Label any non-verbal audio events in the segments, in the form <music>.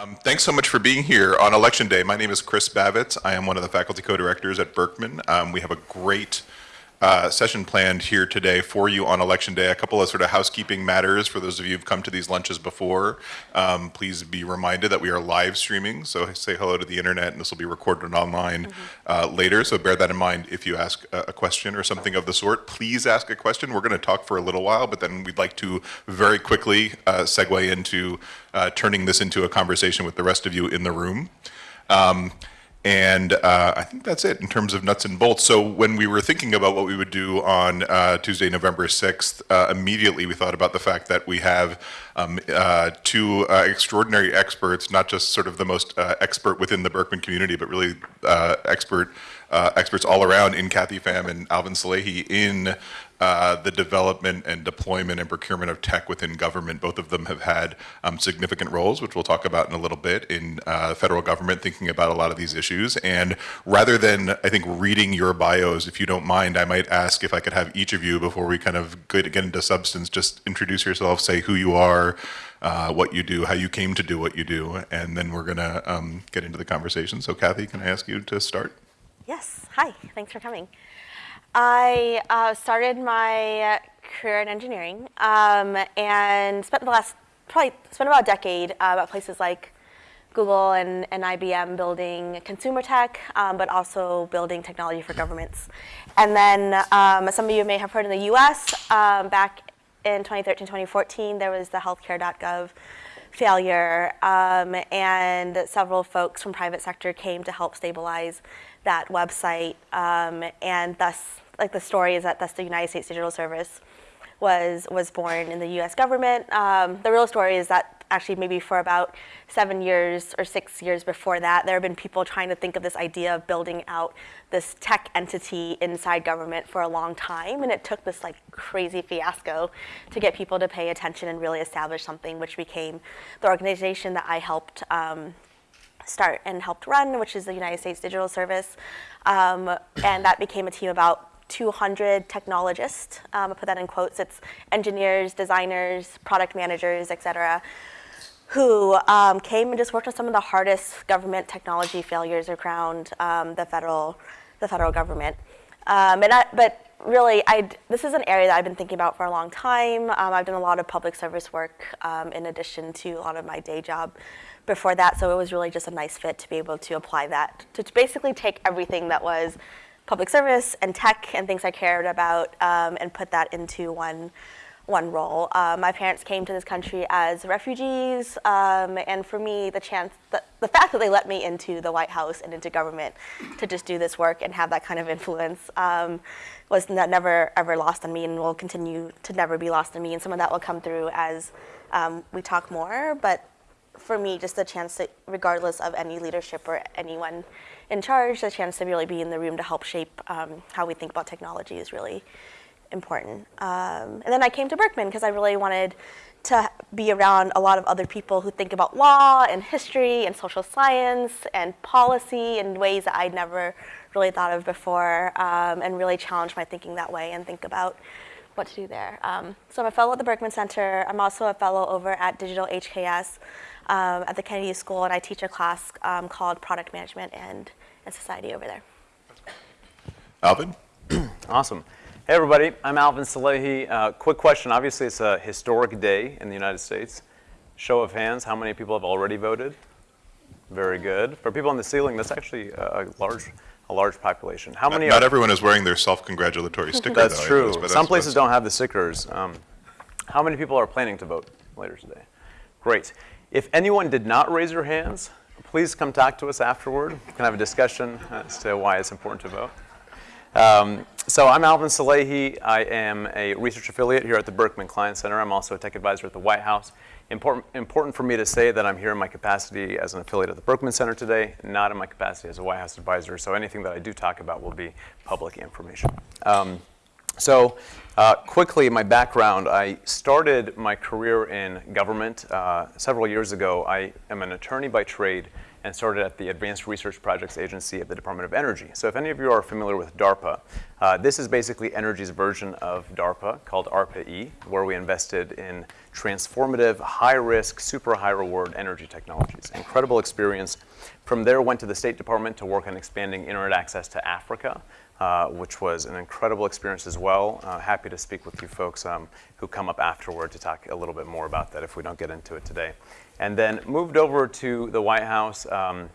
Um, thanks so much for being here on Election Day. My name is Chris Bavitz. I am one of the faculty co-directors at Berkman. Um, we have a great uh, session planned here today for you on Election Day. A couple of sort of housekeeping matters for those of you who've come to these lunches before. Um, please be reminded that we are live streaming, so say hello to the internet, and this will be recorded online mm -hmm. uh, later. So bear that in mind if you ask a, a, question or something of the sort. Please ask a question. We're going to talk for a little while, but then we'd like to very quickly uh, segue into uh, turning this into a conversation with the rest of you in the room. Um, and uh, I think that's it in terms of nuts and bolts. So when we were thinking about what we would do on uh, Tuesday, November 6th, uh, immediately we thought about the fact that we have um, uh, two uh, extraordinary experts, not just sort of the most uh, expert within the Berkman community, but really expert experts all around in Kathy Pham and Alvin Salehi in uh, the development and deployment and procurement of tech within government. Both of them have had um, significant roles, which we'll talk about in a little bit, in uh, federal government, thinking about a lot of these issues. And rather than, I think, reading your bios, if you don't mind, I might ask if I could have each of you, before we kind of get, get into substance, just introduce yourself, say who you are, uh, what you do, how you came to do what you do, and then we're going to um, get into the conversation. So Kathy, can I ask you to start? Yes. Hi. Thanks for coming. I uh, started my career in engineering um, and spent the last, probably spent about a decade uh, at places like Google and, and IBM building consumer tech, um, but also building technology for governments. And then um, some of you may have heard in the US, um, back in 2013, 2014, there was the healthcare.gov failure um, and several folks from private sector came to help stabilize that website um, and thus, like the story is that thus the United States Digital Service was, was born in the US government. Um, the real story is that actually maybe for about seven years or six years before that, there have been people trying to think of this idea of building out this tech entity inside government for a long time. And it took this like crazy fiasco to get people to pay attention and really establish something which became the organization that I helped um, start and helped run, which is the United States Digital Service. Um, and that became a team about 200 technologists, um, I put that in quotes, it's engineers, designers, product managers, et cetera, who um, came and just worked on some of the hardest government technology failures around um, the federal, the federal government. Um, and I, but really, I'd, this is an area that I've been thinking about for a long time. Um, I've done a lot of public service work um, in addition to a lot of my day job before that, so it was really just a nice fit to be able to apply that, to basically take everything that was public service and tech and things I cared about um, and put that into one, one role. Uh, my parents came to this country as refugees, um, and for me, the chance, the, the fact that they let me into the White House and into government to just do this work and have that kind of influence um, was never ever lost on me and will continue to never be lost on me. And some of that will come through as um, we talk more, but for me, just the chance to, regardless of any leadership or anyone in charge, the chance to really be in the room to help shape um, how we think about technology is really important. Um, and then I came to Berkman because I really wanted to be around a lot of other people who think about law and history and social science and policy in ways that I'd never really thought of before um, and really challenge my thinking that way and think about what to do there. Um, so I'm a fellow at the Berkman Center. I'm also a fellow over at Digital HKS um, at the Kennedy School, and I teach a class um, called Product Management and, and Society over there. Alvin? <clears throat> awesome. Hey everybody, I'm Alvin Salehi. Uh, quick question, obviously it's a historic day in the United States. Show of hands, how many people have already voted? Very good. For people on the ceiling, that's actually a large a large population. How many? Not, everyone is wearing their self-congratulatory <laughs> sticker. that's though, true. Some that's, places that's don't have the stickers. Um, how many people are planning to vote later today? Great. If anyone did not raise your hands, please come talk to us afterward. We can have a discussion as to why it's important to vote. Um, so I'm Alvin Salehi. I am a research affiliate here at the Berkman Klein Center. I'm also a tech advisor at the White House. Important, important for me to say that I'm here in my capacity as an affiliate at the Berkman Center today, not in my capacity as a White House advisor. So anything that I do talk about will be public information. Um, So, uh, quickly, my background I started my career in government uh, several years ago. I am an attorney by trade and started at the Advanced Research Projects Agency of the Department of Energy. So, if any of you are familiar with DARPA, uh, this is basically energy's version of DARPA called ARPA-E, where we invested in transformative, high-risk, super high-reward energy technologies. Incredible experience. From there, went to the State Department to work on expanding internet access to Africa. Uh, which was an incredible experience as well. Uh, happy to speak with you folks um, who come up afterward to talk a little bit more about that if we don't get into it today. And then moved over to the White House um,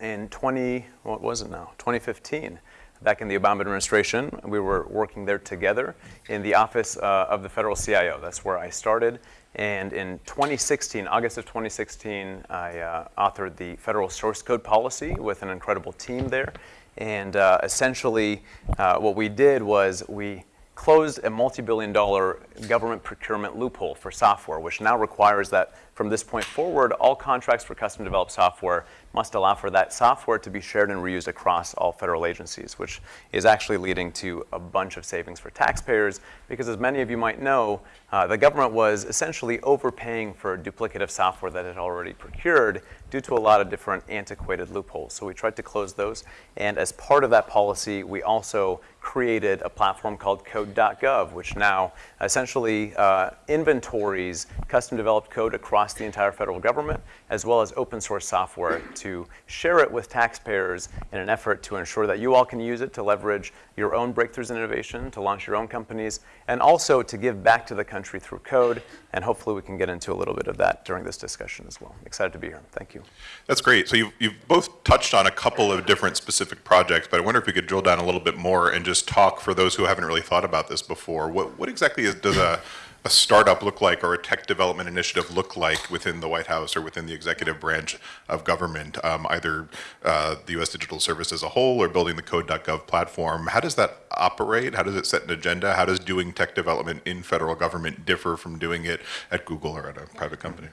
in 20, what was it now? 2015. Back in the Obama administration, we were working there together in the office uh, of the federal CIO. That's where I started. And in 2016, August of 2016, I uh, authored the federal source code policy with an incredible team there. And uh, essentially, uh, what we did was we closed a multi-billion dollar government procurement loophole for software, which now requires that from this point forward, all contracts for custom developed software must allow for that software to be shared and reused across all federal agencies, which is actually leading to a bunch of savings for taxpayers. Because as many of you might know, uh, the government was essentially overpaying for duplicative software that it already procured due to a lot of different antiquated loopholes. So we tried to close those. And as part of that policy, we also created a platform called code.gov, which now essentially uh, inventories custom developed code across the entire federal government, as well as open source software to share it with taxpayers in an effort to ensure that you all can use it to leverage your own breakthroughs in innovation, to launch your own companies, and also to give back to the country through code. And hopefully we can get into a little bit of that during this discussion as well. Excited to be here. Thank you. That's great. So you've, you've both touched on a couple of different specific projects, but I wonder if we could drill down a little bit more and just talk for those who haven't really thought about this before. What, what exactly is, does a a startup look like or a tech development initiative look like within the White House or within the executive branch of government, um, either uh, the U.S. Digital Service as a whole or building the code.gov platform? How does that operate? How does it set an agenda? How does doing tech development in federal government differ from doing it at Google or at a private company?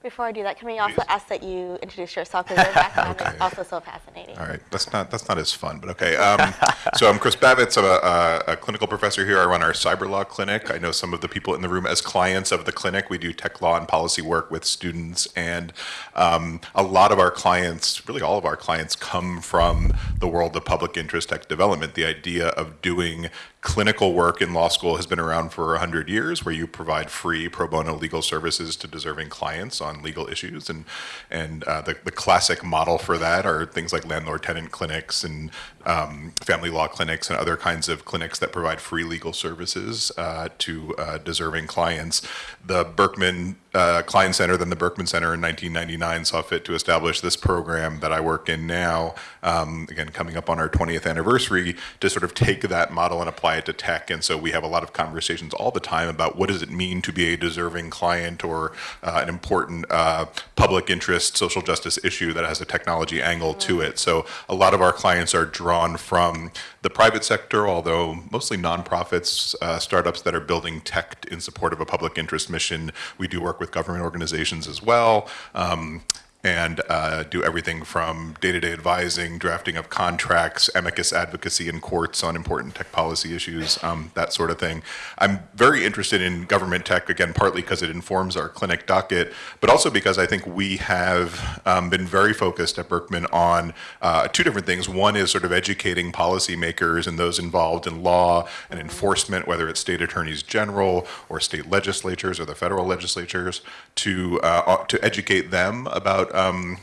Before I do that, can we also ask that you introduce yourself because <laughs> your background Okay. is also so fascinating. All right, that's not that's not as fun, but okay. Um, so I'm Chris Bavitz. I'm a, a, a clinical professor here. I run our cyber law clinic. I know some of the people in the room as clients of the clinic. We do tech law and policy work with students, and um, a lot of our clients, really all of our clients, come from the world of public interest tech development. The idea of doing clinical work in law school has been around for 100 years where you provide free pro bono legal services to deserving clients on legal issues. And and uh, the, the classic model for that are things like landlord tenant clinics and um, family law clinics and other kinds of clinics that provide free legal services uh, to uh, deserving clients. The Berkman uh, Klein Center then the Berkman Center in 1999 saw fit to establish this program that I work in now um, again coming up on our 20th anniversary to sort of take that model and apply it to tech. And so we have a lot of conversations all the time about what does it mean to be a deserving client or uh, an important uh, public interest social justice issue that has a technology angle to it. So a lot of our clients are drawn from the private sector although mostly nonprofits uh, startups that are building tech in support of a public interest mission we do work with government organizations as well. Um, and uh, do everything from day-to-day advising, drafting of contracts, amicus advocacy in courts on important tech policy issues, um, that sort of thing. I'm very interested in government tech, again, partly because it informs our clinic docket, but also because I think we have um, been very focused at Berkman on uh, two different things. One is sort of educating policymakers and those involved in law and enforcement, whether it's state attorneys general or state legislatures or the federal legislatures, to, uh, to educate them about um,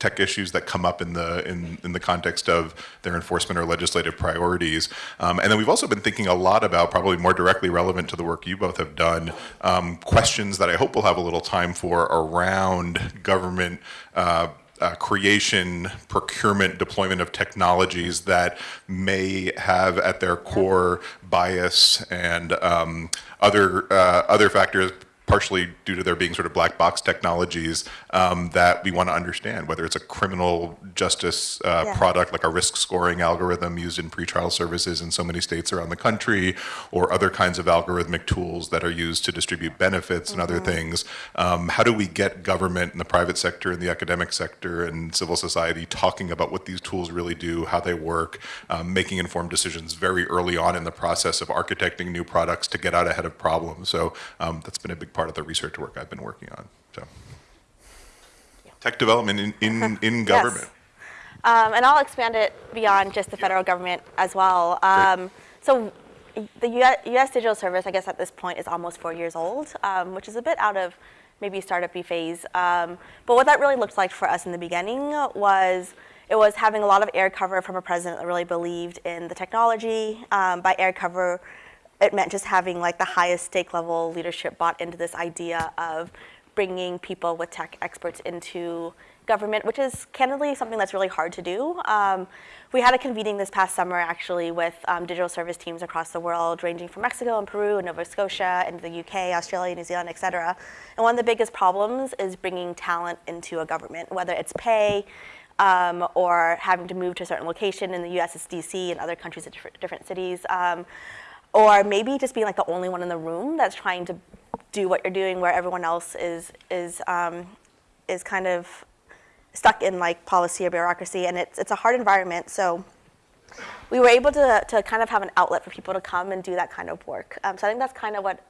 tech issues that come up in the in, in the context of their enforcement or legislative priorities. Um, and then we've also been thinking a lot about, probably more directly relevant to the work you both have done, um, questions that I hope we'll have a little time for around government uh, uh, creation, procurement, deployment of technologies that may have at their core bias and um, other uh, other factors partially due to there being sort of black box technologies um, that we want to understand, whether it's a criminal justice uh, Yeah. product like a risk scoring algorithm used in pretrial services in so many states around the country, or other kinds of algorithmic tools that are used to distribute benefits and other things. Um, how do we get government and the private sector and the academic sector and civil society talking about what these tools really do, how they work, um, making informed decisions very early on in the process of architecting new products to get out ahead of problems. So um, that's been a big part of the research work I've been working on. So tech development in, in, <laughs> in government. Um, and I'll expand it beyond just the federal government as well. Um, so the US, US Digital Service, I guess at this point, is almost four years old, um, which is a bit out of maybe startup-y phase. Um, but what that really looked like for us in the beginning was it was having a lot of air cover from a president that really believed in the technology. Um, by air cover, it meant just having like the highest stake level leadership bought into this idea of bringing people with tech experts into government, which is candidly something that's really hard to do. Um, we had a convening this past summer actually with um, digital service teams across the world, ranging from Mexico and Peru and Nova Scotia and the UK, Australia, New Zealand, et cetera. And one of the biggest problems is bringing talent into a government, whether it's pay, um, or having to move to a certain location. In the US, it's DC, and other countries, it's different, different cities. Um, or maybe just being like the only one in the room that's trying to do what you're doing where everyone else is, is, um, is kind of stuck in like policy or bureaucracy. And it's, it's a hard environment. So we were able to, to kind of have an outlet for people to come and do that kind of work. Um, so I think that's kind of what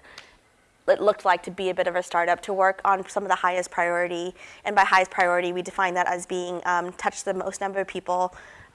it looked like to be a bit of a startup, to work on some of the highest priority. And by highest priority, we define that as being um, touch the most number of people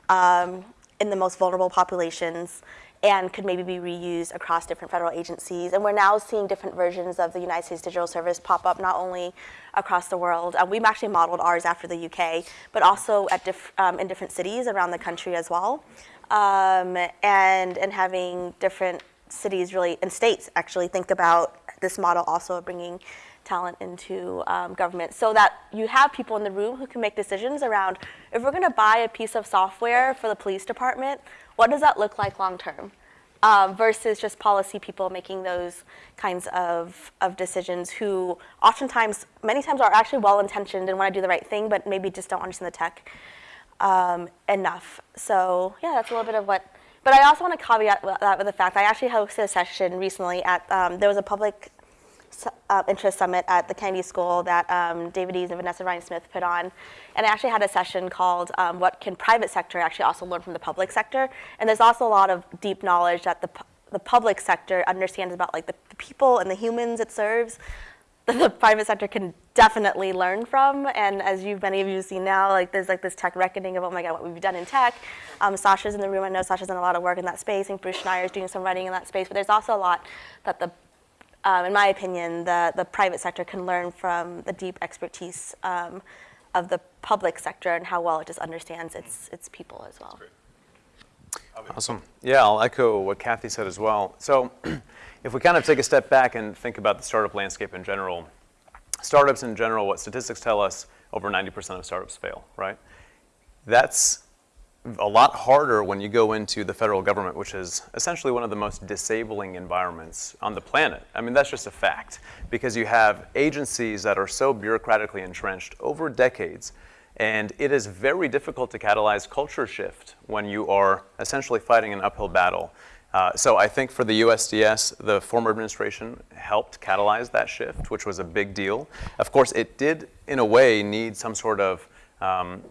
um, in the most vulnerable populations and could maybe be reused across different federal agencies. And we're now seeing different versions of the United States Digital Service pop up not only across the world. Uh, we've actually modeled ours after the UK, but also at diff- um, in different cities around the country as well. Um, and, and having different cities really, and states actually think about this model also of bringing talent into um, government so that you have people in the room who can make decisions around if we're going to buy a piece of software for the police department, what does that look like long term? Um, versus just policy people making those kinds of, of decisions who oftentimes, many times are actually well intentioned and want to do the right thing, but maybe just don't understand the tech um, enough. So, yeah, that's a little bit of what. But I also want to caveat that with the fact I actually hosted a session recently at, um, there was a public uh, interest summit at the Kennedy School that um, David Eaves and Vanessa Rhinesmith put on. And I actually had a session called um, What Can Private Sector Actually Also Learn from the Public Sector? And there's also a lot of deep knowledge that the, the public sector understands about like the, the people and the humans it serves <laughs> that the private sector can definitely learn from. And as you many of you have seen now, like there's like this tech reckoning of oh my god, what we've done in tech. Um, Sasha's in the room. I know Sasha's done a lot of work in that space. and Bruce Schneier is doing some writing in that space. But there's also a lot that the um, in my opinion, the, the private sector can learn from the deep expertise um, of the public sector and how well it just understands its, its people as well. Awesome. Yeah, I'll echo what Kathy said as well. So, <clears throat> if we kind of take a step back and think about the startup landscape in general, startups in general, what statistics tell us, over 90% of startups fail, right? That's a lot harder when you go into the federal government, which is essentially one of the most disabling environments on the planet. I mean, that's just a fact, because you have agencies that are so bureaucratically entrenched over decades, and it is very difficult to catalyze culture shift when you are essentially fighting an uphill battle. Uh, so I think for the USDS, the former administration helped catalyze that shift, which was a big deal. Of course, it did, in a way, need some sort of um,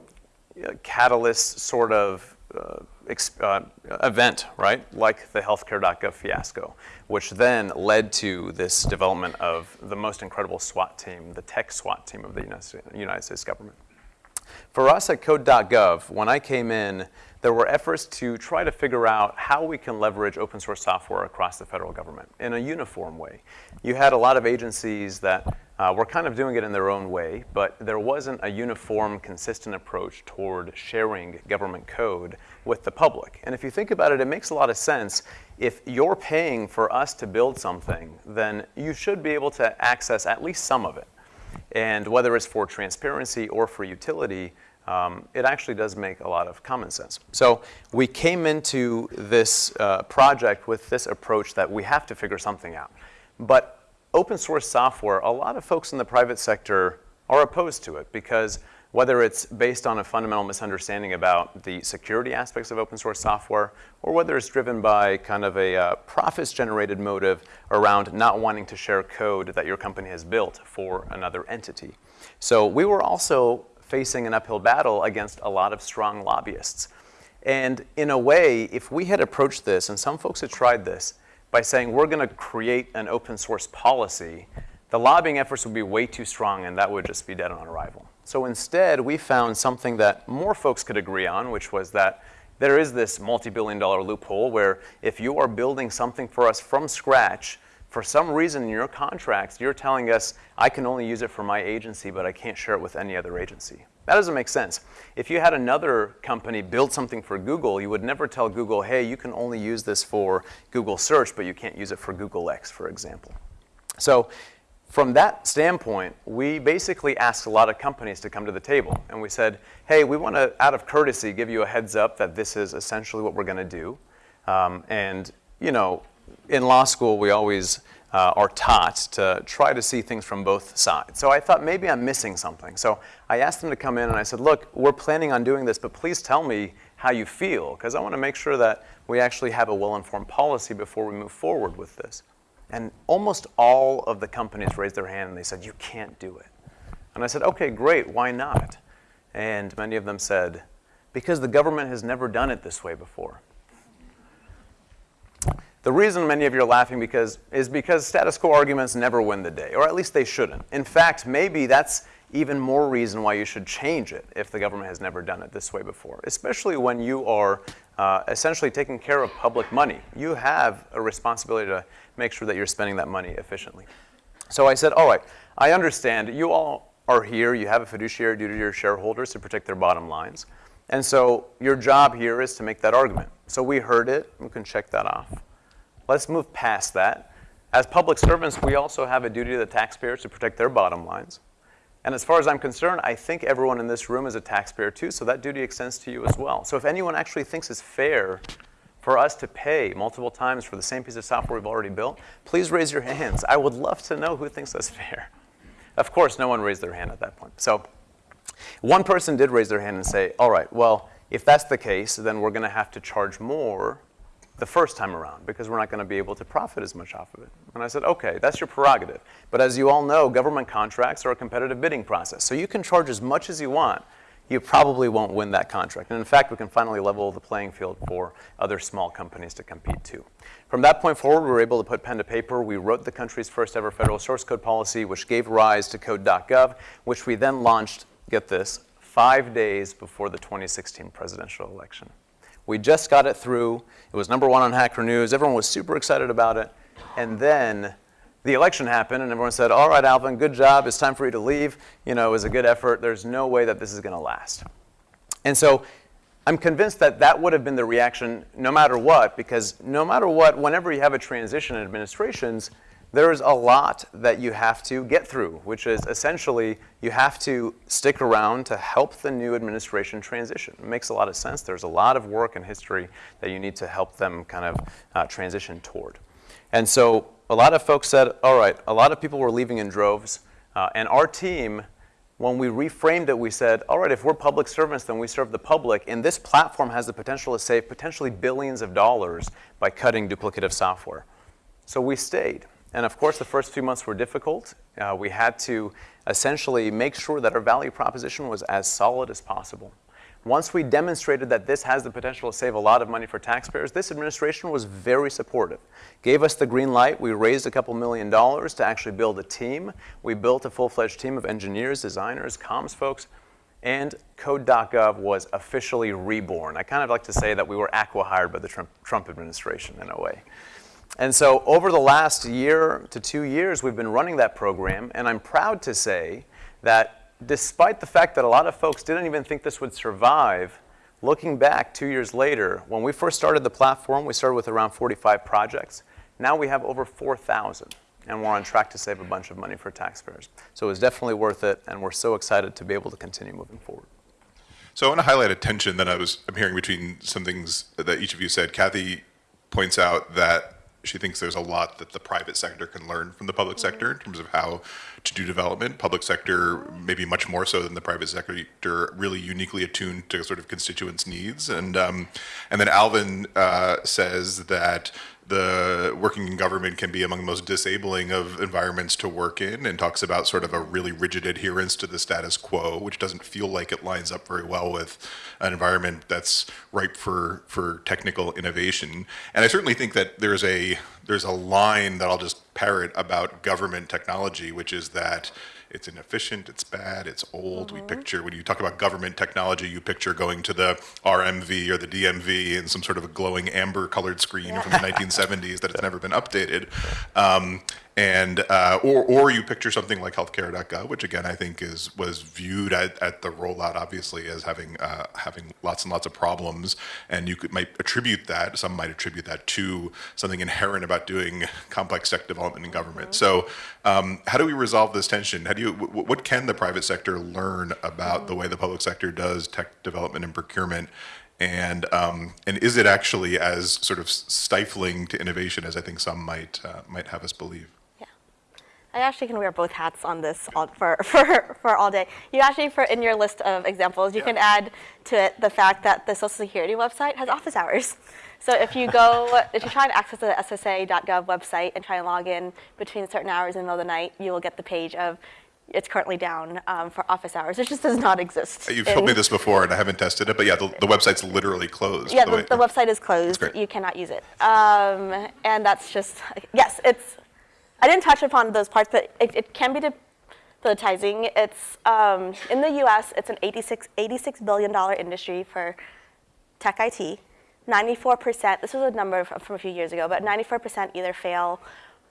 catalyst sort of uh, uh, event, right? Like the healthcare.gov fiasco, which then led to this development of the most incredible SWAT team, the tech SWAT team of the United States government. For us at code.gov, when I came in, there were efforts to try to figure out how we can leverage open source software across the federal government in a uniform way. You had a lot of agencies that uh, were kind of doing it in their own way, but there wasn't a uniform, consistent approach toward sharing government code with the public. And if you think about it, it makes a lot of sense. If you're paying for us to build something, then you should be able to access at least some of it. And whether it's for transparency or for utility, um, it actually does make a lot of common sense. So we came into this uh, project with this approach that we have to figure something out. But open source software, a lot of folks in the private sector are opposed to it because whether it's based on a fundamental misunderstanding about the security aspects of open source software, or whether it's driven by kind of a uh, profits generated motive around not wanting to share code that your company has built for another entity. So we were also facing an uphill battle against a lot of strong lobbyists. And in a way, if we had approached this, and some folks had tried this, by saying we're going to create an open source policy, the lobbying efforts would be way too strong and that would just be dead on arrival. So instead, we found something that more folks could agree on, which was that there is this multi-billion dollar loophole where if you are building something for us from scratch, for some reason in your contracts, you're telling us, I can only use it for my agency, but I can't share it with any other agency. That doesn't make sense. If you had another company build something for Google, you would never tell Google, hey, you can only use this for Google search, but you can't use it for Google X, for example. So from that standpoint, we basically asked a lot of companies to come to the table. And we said, hey, we want to, out of courtesy, give you a heads up that this is essentially what we're going to do. Um, and, you know, in law school, we always uh, are taught to try to see things from both sides. So I thought maybe I'm missing something. So I asked them to come in and I said, look, we're planning on doing this, but please tell me how you feel, because I want to make sure that we actually have a well-informed policy before we move forward with this. And almost all of the companies raised their hand and they said, you can't do it. And I said, okay, great, why not? And many of them said, because the government has never done it this way before. The reason many of you are laughing because, is because status quo arguments never win the day, or at least they shouldn't. In fact, maybe that's even more reason why you should change it if the government has never done it this way before, especially when you are uh, essentially taking care of public money. You have a responsibility to make sure that you're spending that money efficiently. So I said, all right, I understand you all are here, you have a fiduciary duty to your shareholders to protect their bottom lines. And so your job here is to make that argument. So we heard it, we can check that off. Let's move past that. As public servants, we also have a duty to the taxpayers to protect their bottom lines. And as far as I'm concerned, I think everyone in this room is a taxpayer too, so that duty extends to you as well. So if anyone actually thinks it's fair for us to pay multiple times for the same piece of software we've already built, please raise your hands. I would love to know who thinks that's <laughs> fair. Of course, no one raised their hand at that point. So one person did raise their hand and say, all right, well, if that's the case, then we're going to have to charge more the first time around because we're not going to be able to profit as much off of it. And I said, okay, that's your prerogative. But as you all know, government contracts are a competitive bidding process. So you can charge as much as you want. You probably won't win that contract. And in fact, we can finally level the playing field for other small companies to compete too. From that point forward, we were able to put pen to paper. We wrote the country's first ever federal source code policy, which gave rise to code.gov, which we then launched, get this, five days before the 2016 presidential election. We just got it through. It was number one on Hacker News. Everyone was super excited about it. And then the election happened, and everyone said, all right, Alvin, good job. It's time for you to leave. You know, it was a good effort. There's no way that this is going to last. And so I'm convinced that that would have been the reaction no matter what, because no matter what, whenever you have a transition in administrations, there is a lot that you have to get through, which is essentially you have to stick around to help the new administration transition. It makes a lot of sense. There's a lot of work and history that you need to help them kind of uh, transition toward. And so a lot of folks said, all right, a lot of people were leaving in droves. Uh, and our team, when we reframed it, we said, all right, if we're public servants, then we serve the public. And this platform has the potential to save potentially billions of dollars by cutting duplicative software. So we stayed. And of course, the first few months were difficult. Uh, we had to essentially make sure that our value proposition was as solid as possible. Once we demonstrated that this has the potential to save a lot of money for taxpayers, this administration was very supportive. Gave us the green light. We raised a couple million dollars to actually build a team. We built a full-fledged team of engineers, designers, comms folks, and Code.gov was officially reborn. I kind of like to say that we were acqui-hired by the Trump administration in a way. And so over the last year to two years, we've been running that program, and I'm proud to say that despite the fact that a lot of folks didn't even think this would survive, looking back two years later, when we first started the platform, we started with around 45 projects. Now we have over 4,000, and we're on track to save a bunch of money for taxpayers. So it was definitely worth it, and we're so excited to be able to continue moving forward. So I want to highlight a tension that I was I'm hearing between some things that each of you said. Kathy points out that she thinks there's a lot that the private sector can learn from the public sector in terms of how to do development. Public sector, maybe much more so than the private sector, really uniquely attuned to sort of constituents' needs. And um, and then Alvin uh, says that the working in government can be among the most disabling of environments to work in and talks about sort of a really rigid adherence to the status quo which doesn't feel like it lines up very well with an environment that's ripe for for technical innovation. And i certainly think that there's a there's a line that i'll just parrot about government technology which is that it's inefficient, it's bad, it's old. We picture, when you talk about government technology, you picture going to the RMV or the DMV and some sort of a glowing amber colored screen from the <laughs> 1970s that has never been updated. Um, and uh, or or you picture something like healthcare.gov, which again I think is was viewed at, at the rollout obviously as having uh, having lots and lots of problems, and you could might attribute that some might attribute that to something inherent about doing complex tech development in government. Mm-hmm. So um, how do we resolve this tension? How do you what can the private sector learn about mm-hmm. the way the public sector does tech development and procurement? and um, and is it actually as sort of stifling to innovation as I think some might uh, might have us believe? I actually can wear both hats on this all, for, <laughs> for, for all day. You actually, for in your list of examples, you yeah. can add to it the fact that the Social Security website has office hours. So if you go, if you try to access the SSA.gov website and try and log in between certain hours in the middle of the night, you will get the page of it's currently down um, for office hours. It just does not exist. You've told me this before, and I haven't tested it, but yeah, the, the website's literally closed. Yeah, the, the, the website is closed. You cannot use it, um, and that's just yes, it's I didn't touch upon those parts, but it, it can be debilitating. It's um, in the U.S. It's an 86 86 billion dollar industry for tech IT. 94%. This was a number from a few years ago, but 94% either fail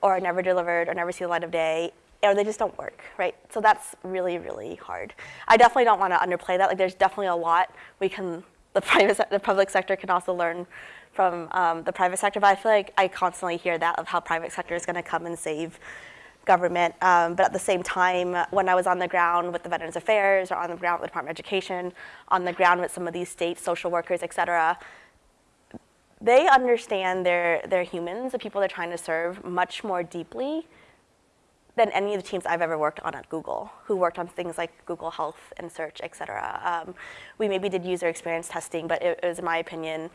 or never delivered or never see the light of day or they just don't work, right? So that's really, really hard. I definitely don't want to underplay that. Like, there's definitely a lot we can, the private, the public sector can also learn from um, the private sector, but I feel like I constantly hear that of how private sector is going to come and save government. Um, but at the same time, when I was on the ground with the Veterans Affairs or on the ground with the Department of Education, on the ground with some of these state social workers, et cetera, they understand their, their humans, the people they're trying to serve, much more deeply than any of the teams I've ever worked on at Google, who worked on things like Google Health and Search, et cetera. Um, we maybe did user experience testing, but it, it was, in my opinion,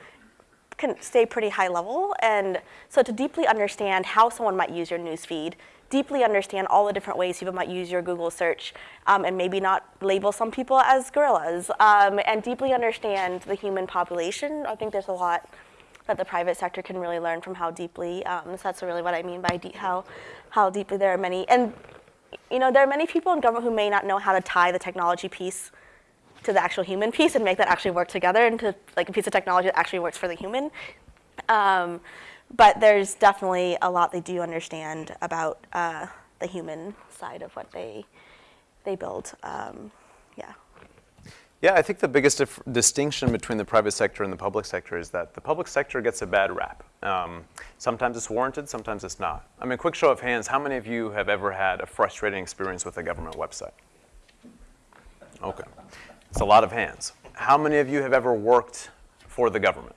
can stay pretty high level. And so to deeply understand how someone might use your newsfeed, deeply understand all the different ways people might use your Google search, um, and maybe not label some people as gorillas, um, and deeply understand the human population. I think there's a lot that the private sector can really learn from how deeply. Um, so that's really what I mean by how how deeply there are many. And you know, there are many people in government who may not know how to tie the technology piece to the actual human piece and make that actually work together into like a piece of technology that actually works for the human. Um, but there's definitely a lot they do understand about uh, the human side of what they they build. Um, yeah. I think the biggest distinction between the private sector and the public sector is that the public sector gets a bad rap. Um, sometimes it's warranted, sometimes it's not. I mean, quick show of hands, how many of you have ever had a frustrating experience with a government website? Okay. It's a lot of hands. How many of you have ever worked for the government?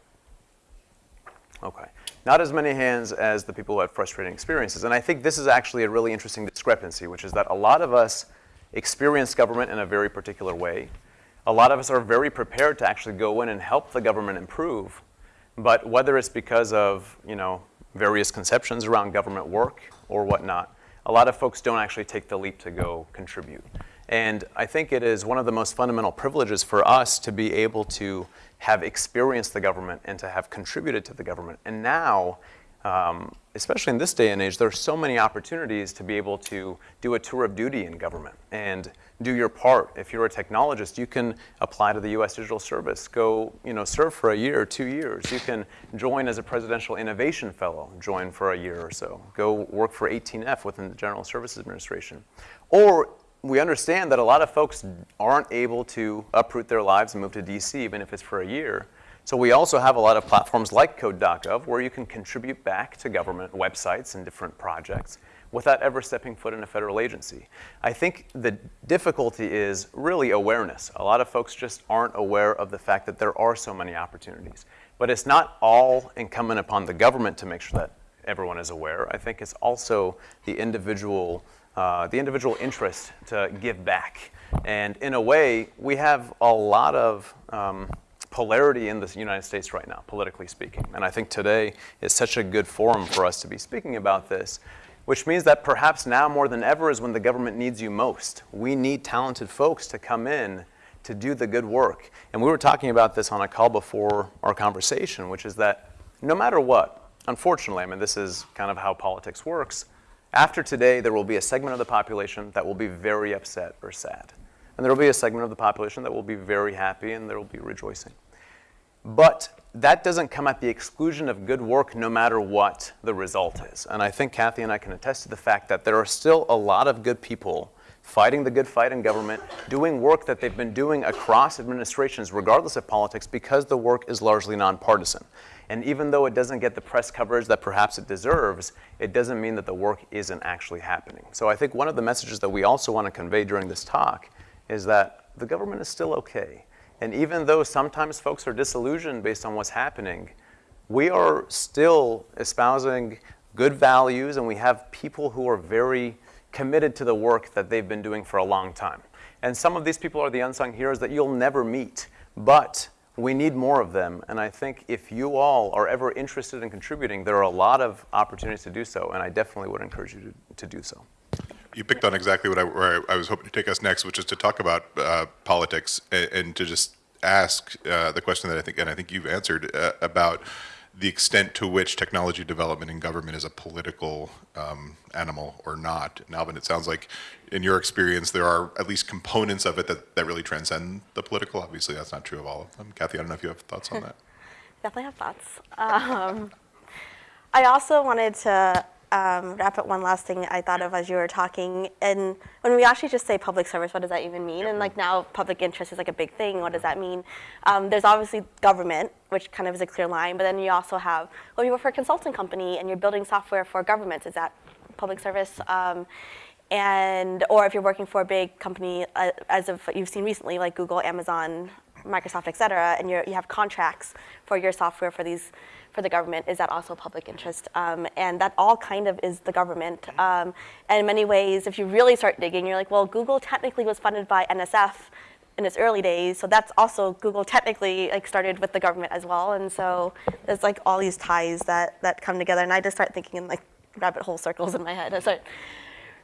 Okay. Not as many hands as the people who have frustrating experiences. And I think this is actually a really interesting discrepancy, which is that a lot of us experience government in a very particular way. A lot of us are very prepared to actually go in and help the government improve. But whether it's because of, you know, various conceptions around government work or whatnot, a lot of folks don't actually take the leap to go contribute. And I think it is one of the most fundamental privileges for us to be able to have experienced the government and to have contributed to the government. And now, um, especially in this day and age, there are so many opportunities to be able to do a tour of duty in government and do your part. If you're a technologist, you can apply to the U.S. Digital Service, go, you know, serve for a year or two years. You can join as a Presidential Innovation Fellow, join for a year or so. Go work for 18F within the General Services Administration. Or we understand that a lot of folks aren't able to uproot their lives and move to DC, even if it's for a year. So we also have a lot of platforms like Code.gov where you can contribute back to government websites and different projects without ever stepping foot in a federal agency. I think the difficulty is really awareness. A lot of folks just aren't aware of the fact that there are so many opportunities. But it's not all incumbent upon the government to make sure that everyone is aware. I think it's also the individual, uh, the individual interest to give back. And in a way, we have a lot of um, polarity in the United States right now, politically speaking. And I think today is such a good forum for us to be speaking about this, which means that perhaps now more than ever is when the government needs you most. We need talented folks to come in to do the good work. And we were talking about this on a call before our conversation, which is that no matter what, unfortunately, I mean, this is kind of how politics works. After today, there will be a segment of the population that will be very upset or sad. And there will be a segment of the population that will be very happy and there will be rejoicing. But that doesn't come at the exclusion of good work no matter what the result is. And I think Kathy and I can attest to the fact that there are still a lot of good people fighting the good fight in government, doing work that they've been doing across administrations, regardless of politics, because the work is largely nonpartisan. And even though it doesn't get the press coverage that perhaps it deserves, it doesn't mean that the work isn't actually happening. So I think one of the messages that we also want to convey during this talk is that the government is still okay. And even though sometimes folks are disillusioned based on what's happening, we are still espousing good values and we have people who are very committed to the work that they've been doing for a long time. And some of these people are the unsung heroes that you'll never meet, but we need more of them. And I think if you all are ever interested in contributing, there are a lot of opportunities to do so, and I definitely would encourage you to, to do so. You picked on exactly what I, where I was hoping to take us next, which is to talk about uh, politics and, and, to just ask uh, the question that I think, and I think you've answered uh, about the extent to which technology development in government is a political um, animal or not. And Alvin, it sounds like in your experience, there are at least components of it that, that really transcend the political. Obviously, that's not true of all of them. Kathy, I don't know if you have thoughts on <laughs> that. Definitely have thoughts. Um, I also wanted to um, wrap up one last thing I thought of as you were talking. And when we actually just say public service, what does that even mean? And like now, public interest is like a big thing. What does that mean? Um, there's obviously government, which kind of is a clear line, but then you also have, well, you work for a consulting company and you're building software for governments. Is that public service? Um, and or if you're working for a big company, uh, as of you've seen recently, like Google, Amazon, Microsoft, et cetera, and you have contracts for your software for these for the government, is that also public interest? Um, and that all kind of is the government. Um, and in many ways, if you really start digging, you're like, well, Google technically was funded by NSF in its early days, so that's also Google technically like started with the government as well. And so there's like all these ties that that come together, and I just start thinking in like rabbit hole circles in my head. I start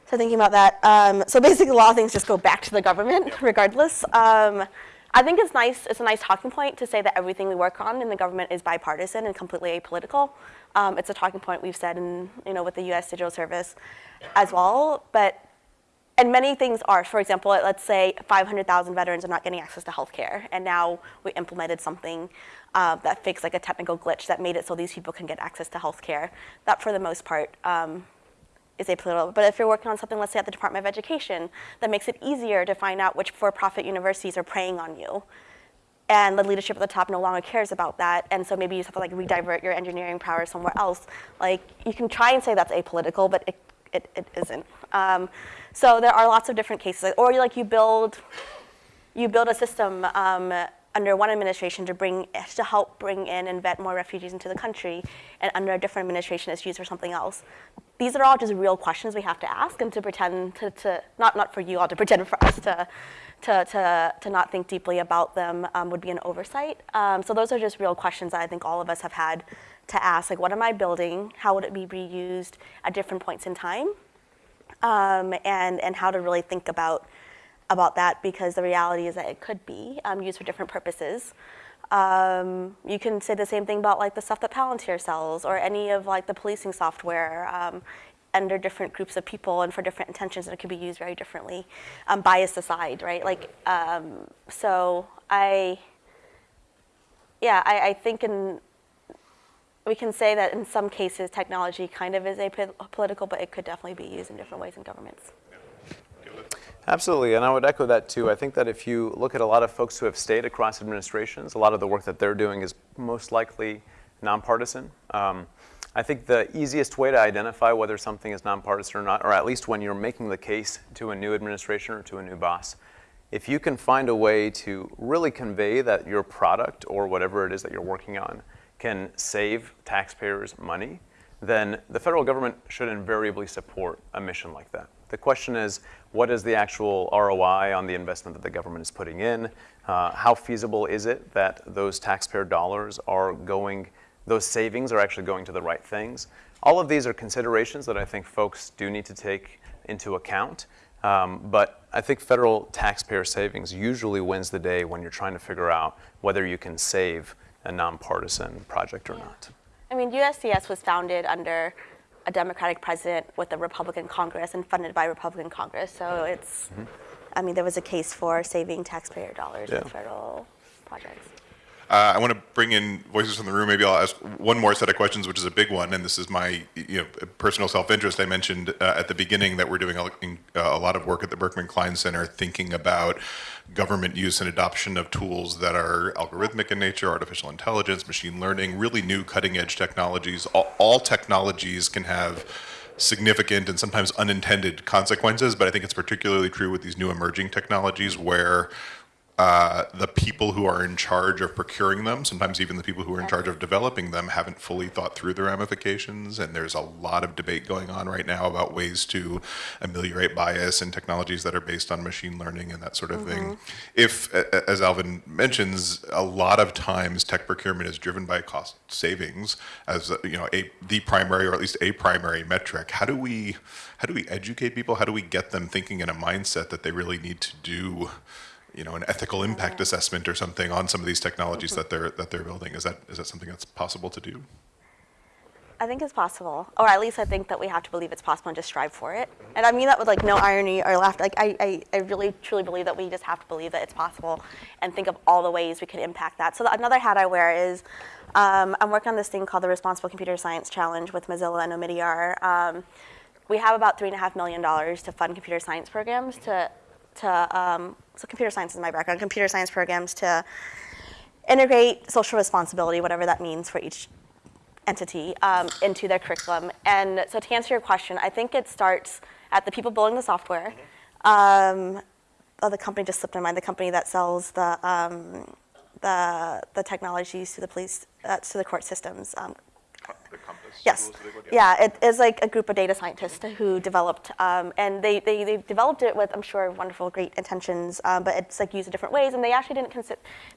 so thinking about that. Um, so basically, a lot of things just go back to the government, <laughs> regardless. Um, I think it's nice, it's a nice talking point to say that everything we work on in the government is bipartisan and completely apolitical. Um, it's a talking point we've said in, you know, with the US Digital Service as well, but, and many things are, for example, let's say 500,000 veterans are not getting access to healthcare, and now we implemented something uh, that fixed like a technical glitch that made it so these people can get access to healthcare. That for the most part, um, is apolitical. But if you're working on something, let's say at the Department of Education, that makes it easier to find out which for-profit universities are preying on you. And the leadership at the top no longer cares about that, and so maybe you just have to like redivert your engineering power somewhere else. Like you can try and say that's apolitical, but it, it, it isn't. Um, so there are lots of different cases. Or like you build, you build a system um, under one administration to bring to help bring in and vet more refugees into the country, and under a different administration it's used for something else these are all just real questions we have to ask and to pretend to, to not, not for you all, to pretend for us to, to, to, to not think deeply about them um, would be an oversight. Um, so those are just real questions that I think all of us have had to ask, like what am I building? How would it be reused at different points in time? Um, and, and how to really think about, about that because the reality is that it could be um, used for different purposes. Um, you can say the same thing about like the stuff that Palantir sells or any of like the policing software um, under different groups of people and for different intentions and it could be used very differently, um, bias aside, right? Like, um, so I, yeah, I, I think in, we can say that in some cases technology kind of is apolitical, but it could definitely be used in different ways in governments. Absolutely, and I would echo that too. I think that if you look at a lot of folks who have stayed across administrations, a lot of the work that they're doing is most likely nonpartisan. Um, I think the easiest way to identify whether something is nonpartisan or not, or at least when you're making the case to a new administration or to a new boss, if you can find a way to really convey that your product or whatever it is that you're working on can save taxpayers money, then the federal government should invariably support a mission like that. The question is, what is the actual ROI on the investment that the government is putting in? Uh, how feasible is it that those taxpayer dollars are going, those savings are actually going to the right things? All of these are considerations that I think folks do need to take into account. Um, but I think federal taxpayer savings usually wins the day when you're trying to figure out whether you can save a nonpartisan project or not. I mean, USDS was founded under a Democratic president with a Republican Congress and funded by Republican Congress. So it's, mm-hmm. I mean, there was a case for saving taxpayer dollars Yeah. in federal projects. Uh, I want to bring in voices from the room. Maybe I'll ask one more set of questions, which is a big one, and this is my you know personal self-interest. I mentioned uh, at the beginning that we're doing a, uh, a lot of work at the Berkman Klein Center, thinking about government use and adoption of tools that are algorithmic in nature, artificial intelligence, machine learning, really new cutting-edge technologies. All, all technologies can have significant and sometimes unintended consequences, but I think it's particularly true with these new emerging technologies where uh, the people who are in charge of procuring them, sometimes even the people who are in charge of developing them, haven't fully thought through the ramifications. And there's a lot of debate going on right now about ways to ameliorate bias in technologies that are based on machine learning and that sort of thing. If, a- a- as Alvin mentions, a lot of times tech procurement is driven by cost savings as you know a the primary or at least a primary metric. How do we how do we educate people? How do we get them thinking in a mindset that they really need to do? You know, an ethical impact assessment or something on some of these technologies that they're that they're building. Is that is that something that's possible to do? I think it's possible, or at least I think that we have to believe it's possible and just strive for it. And I mean that with like no irony or laughter. Like I, I, I really truly believe that we just have to believe that it's possible and think of all the ways we could impact that. So the, another hat I wear is um, I'm working on this thing called the Responsible Computer Science Challenge with Mozilla and Omidyar. Um, we have about three and a half million dollars to fund computer science programs to to um, so computer science is my background. Computer science programs to integrate social responsibility, whatever that means for each entity um, into their curriculum. And so to answer your question, I think it starts at the people building the software. Um, oh, the company just slipped my mind. The company that sells the um, the the technologies to the police uh, to the court systems. Um, Yes. Yeah, it is like a group of data scientists who developed, um, and they, they, they developed it with, I'm sure, wonderful, great intentions, um, but it's like used in different ways, and they actually didn't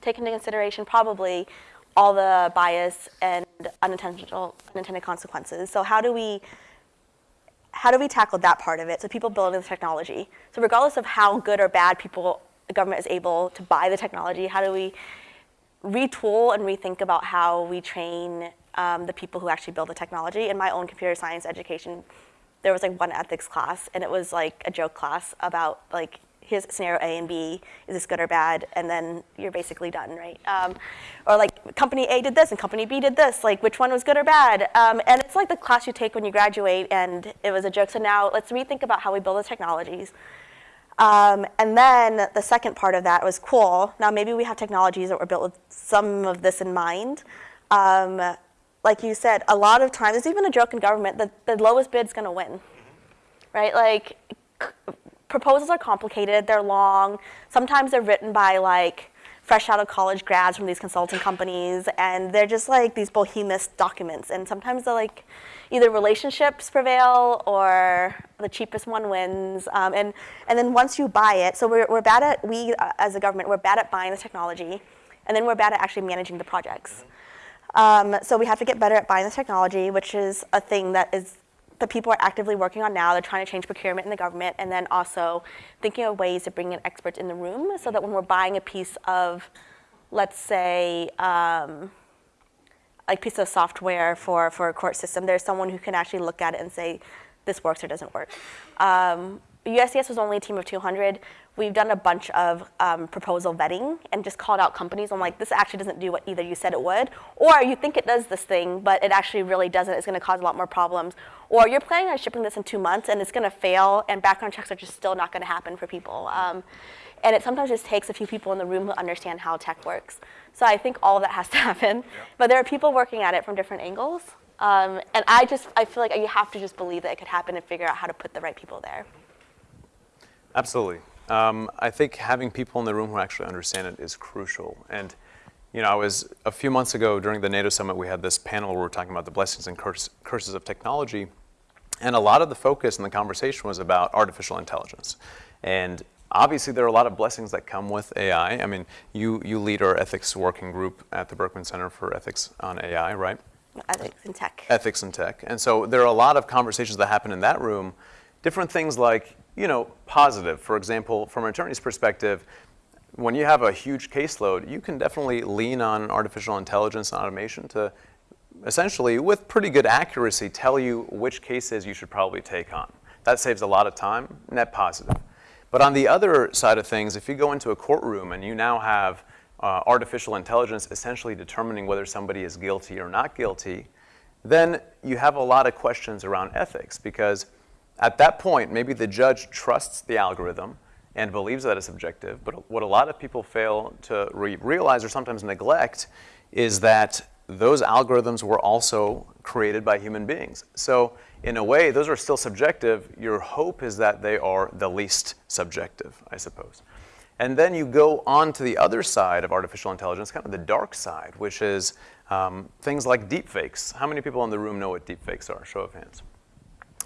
take into consideration probably all the bias and unintentional, unintended consequences. So how do we, how do we tackle that part of it? So people building the technology. So regardless of how good or bad people, the government is able to buy the technology, how do we retool and rethink about how we train um, the people who actually build the technology. In my own computer science education, there was like one ethics class, and it was like a joke class about like here's scenario A and B, is this good or bad, and then you're basically done, right? Um, or like company A did this and company B did this, like which one was good or bad? Um, and it's like the class you take when you graduate, and it was a joke. So now let's rethink about how we build the technologies. Um, and then the second part of that was cool. Now maybe we have technologies that were built with some of this in mind. Um, like you said, a lot of times, it's even a joke in government, that the lowest bid's gonna win, right? Like, proposals are complicated, they're long, sometimes they're written by like fresh out of college grads from these consulting companies, and they're just like these behemoth documents, and sometimes they're like, either relationships prevail or the cheapest one wins, um, and, and then once you buy it, so we're, we're bad at, we uh, as a government, we're bad at buying the technology, and then we're bad at actually managing the projects. Um, so we have to get better at buying the technology, which is a thing that is that people are actively working on now. They're trying to change procurement in the government, and then also thinking of ways to bring in experts in the room, so that when we're buying a piece of, let's say, um, a piece of software for for a court system, there's someone who can actually look at it and say, this works or doesn't work. Um, USDS was only a team of 200. We've done a bunch of um, proposal vetting and just called out companies. I'm like, this actually doesn't do what either you said it would, or you think it does this thing, but it actually really doesn't. It's going to cause a lot more problems. Or you're planning on shipping this in two months and it's going to fail, and background checks are just still not going to happen for people. Um, and it sometimes just takes a few people in the room who understand how tech works. So I think all of that has to <laughs> happen. But there are people working at it from different angles. Um, and I just, I feel like you have to just believe that it could happen and figure out how to put the right people there. Absolutely. Um, I think having people in the room who actually understand it is crucial. And You know, I was, a few months ago during the NATO summit, we had this panel where we were talking about the blessings and curse, curses of technology. And a lot of the focus in the conversation was about artificial intelligence. And obviously, there are a lot of blessings that come with AI. I mean, you, you lead our ethics working group at the Berkman Center for Ethics on AI, right? Ethics in tech. ethics and tech. And so there are a lot of conversations that happen in that room. Different things like, you know, positive. For example, from an attorney's perspective, when you have a huge caseload, you can definitely lean on artificial intelligence and automation to essentially, with pretty good accuracy, tell you which cases you should probably take on. That saves a lot of time, net positive. But on the other side of things, if you go into a courtroom and you now have uh, artificial intelligence essentially determining whether somebody is guilty or not guilty, then you have a lot of questions around ethics because at that point, maybe the judge trusts the algorithm and believes that it's objective, but what a lot of people fail to re- realize or sometimes neglect is that those algorithms were also created by human beings. So in a way, those are still subjective. Your hope is that they are the least subjective, I suppose. And then you go on to the other side of artificial intelligence, kind of the dark side, which is um, things like deepfakes. How many people in the room know what deepfakes are? Show of hands.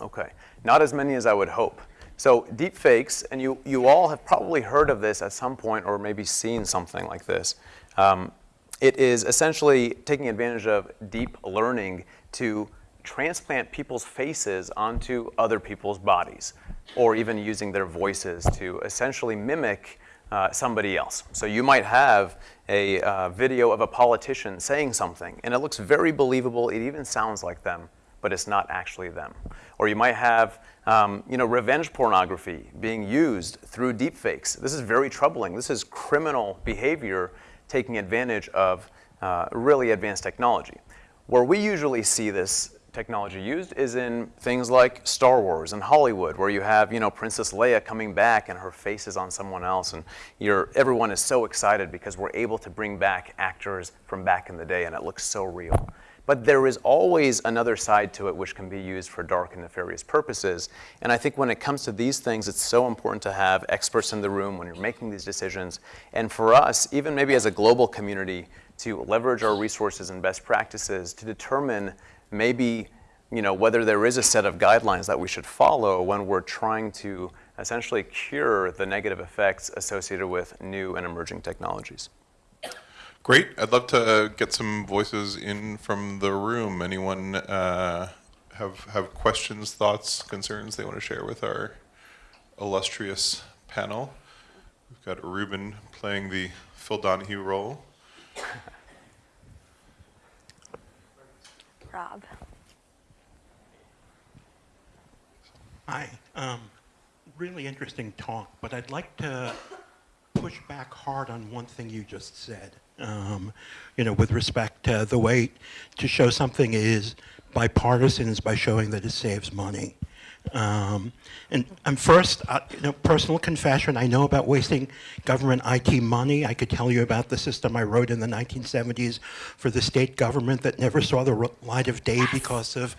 Okay, not as many as I would hope. So deepfakes, and you, you all have probably heard of this at some point or maybe seen something like this. Um, it is essentially taking advantage of deep learning to transplant people's faces onto other people's bodies, or even using their voices to essentially mimic uh, somebody else. So you might have a uh, video of a politician saying something, and it looks very believable. It even sounds like them, but it's not actually them. Or you might have, um, you know, revenge pornography being used through deepfakes. This is very troubling. This is criminal behavior taking advantage of uh, really advanced technology. Where we usually see this technology used is in things like Star Wars and Hollywood, where you have you know Princess Leia coming back and her face is on someone else, and you're, everyone is so excited because we're able to bring back actors from back in the day, and it looks so real. But there is always another side to it which can be used for dark and nefarious purposes. And I think when it comes to these things, it's so important to have experts in the room when you're making these decisions. And for us, even maybe as a global community, to leverage our resources and best practices to determine maybe you know, whether there is a set of guidelines that we should follow when we're trying to essentially cure the negative effects associated with new and emerging technologies. Great. I'd love to get some voices in from the room. Anyone uh, have have questions, thoughts, concerns they want to share with our illustrious panel? We've got Ruben playing the Phil Donahue role. Rob. Hi. Um, really interesting talk, but I'd like to push back hard on one thing you just said. Um, you know, with respect to the way to show something is bipartisan is by showing that it saves money. Um, and I'm first, uh, you know, personal confession, I know about wasting government IT money. I could tell you about the system I wrote in the 1970s for the state government that never saw the light of day because of,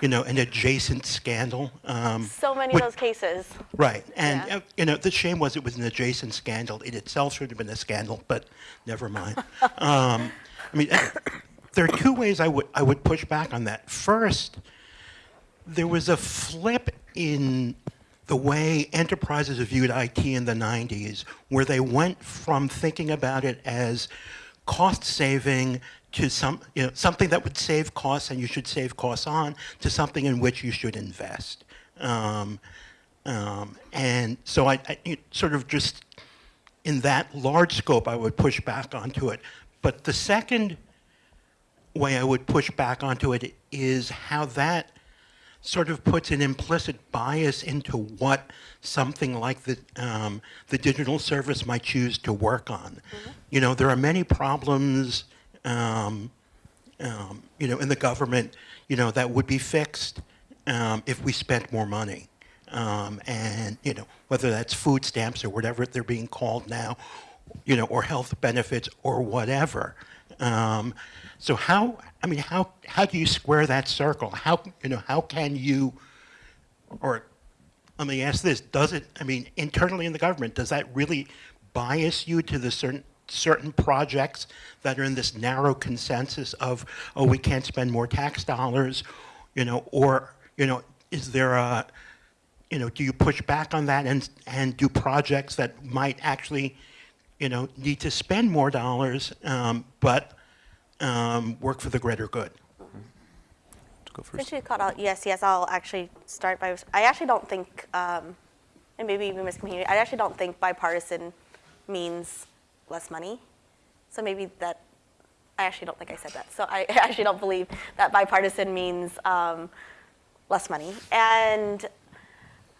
you know, an adjacent scandal. Um, so many of those cases. Right, and Yeah. uh, you know, the shame was it was an adjacent scandal. It itself should have been a scandal, but never mind. <laughs> um, I mean, there are two ways I would I would push back on that. First, there was a flip in the way enterprises viewed IT in the 90s, where they went from thinking about it as cost saving to some, you know, something that would save costs and you should save costs on, to something in which you should invest. Um, um, and so I, I sort of just, in that large scope, I would push back onto it. But the second way I would push back onto it is how that sort of puts an implicit bias into what something like the, um, the digital service might choose to work on. You know, there are many problems, um, um, you know, in the government, you know, that would be fixed um, if we spent more money. Um, and, you know, whether that's food stamps or whatever they're being called now, you know, or health benefits or whatever. Um, so how, I mean, how, how do you square that circle? How, you know, how can you, or let me ask this, does it, I mean, internally in the government, does that really bias you to the certain, certain projects that are in this narrow consensus of, oh, we can't spend more tax dollars, you know, or, you know, is there a, you know, do you push back on that and, and do projects that might actually, you know, need to spend more dollars, um, but um, work for the greater good? To go first. Since you called out USDS, I'll actually start by, I actually don't think, um, and maybe even miscommunicated, I actually don't think bipartisan means less money. So maybe that, I actually don't think I said that. So I <laughs> actually don't believe that bipartisan means um, less money. And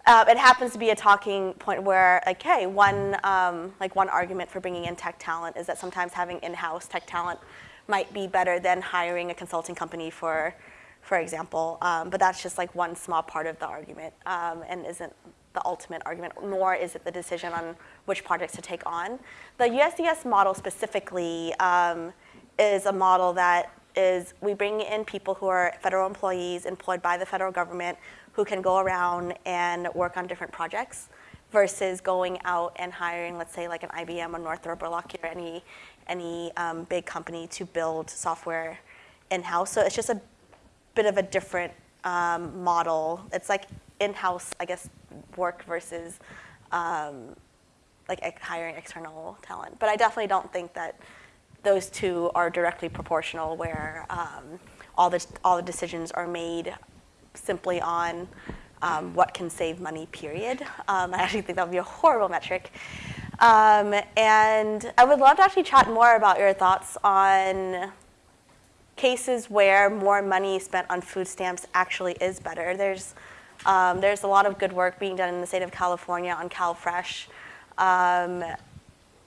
uh, it happens to be a talking point where, like, hey, one um, like one argument for bringing in tech talent is that sometimes having in-house tech talent might be better than hiring a consulting company for, for example. Um, but that's just like one small part of the argument, um, and isn't the ultimate argument. Nor is it the decision on which projects to take on. The USDS model specifically um, is a model that is we bring in people who are federal employees employed by the federal government who can go around and work on different projects versus going out and hiring, let's say, like an IBM or Northrop or Lockheed or any, any um, big company to build software in-house. So it's just a bit of a different um, model. It's like in-house, I guess, work versus um, like hiring external talent. But I definitely don't think that those two are directly proportional, where um, all the all the decisions are made simply on um, what can save money. Period. Um, I actually think that would be a horrible metric. Um, and I would love to actually chat more about your thoughts on cases where more money spent on food stamps actually is better. There's um, there's a lot of good work being done in the state of California on CalFresh um,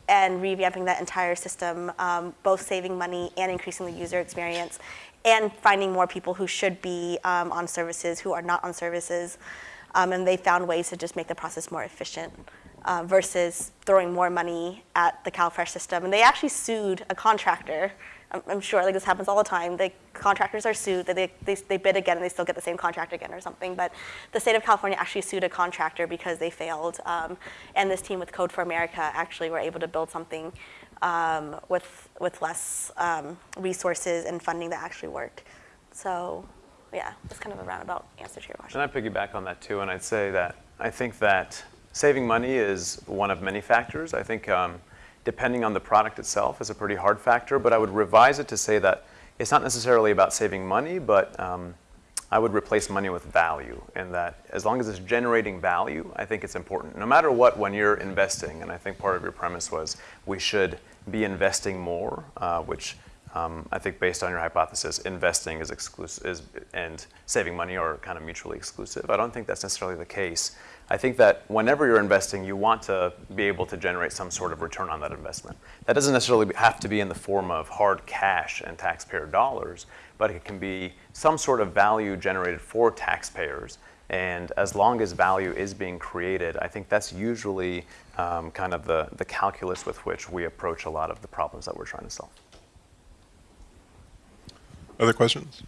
and revamping that entire system, um, both saving money and increasing the user experience, and finding more people who should be um, on services who are not on services. Um, and they found ways to just make the process more efficient uh, versus throwing more money at the CalFresh system. And they actually sued a contractor. I'm, I'm sure like this happens all the time. The contractors are sued. They, they, they bid again and they still get the same contract again or something. But the state of California actually sued a contractor because they failed. Um, and this team with Code for America actually were able to build something um, with, with less um, resources and funding that actually work. So yeah, that's kind of a roundabout answer to your question. And I piggyback on that too, and I'd say that I think that saving money is one of many factors. I think um, depending on the product itself is a pretty hard factor, but I would revise it to say that it's not necessarily about saving money, but um, I would replace money with value, and that as long as it's generating value, I think it's important. No matter what, when you're investing, and I think part of your premise was we should be investing more, uh, which um, I think based on your hypothesis, investing is exclusive is, and saving money are kind of mutually exclusive. I don't think that's necessarily the case. I think that whenever you're investing, you want to be able to generate some sort of return on that investment. That doesn't necessarily have to be in the form of hard cash and taxpayer dollars, but it can be some sort of value generated for taxpayers. And as long as value is being created, I think that's usually um, kind of the, the calculus with which we approach a lot of the problems that we're trying to solve. Other questions?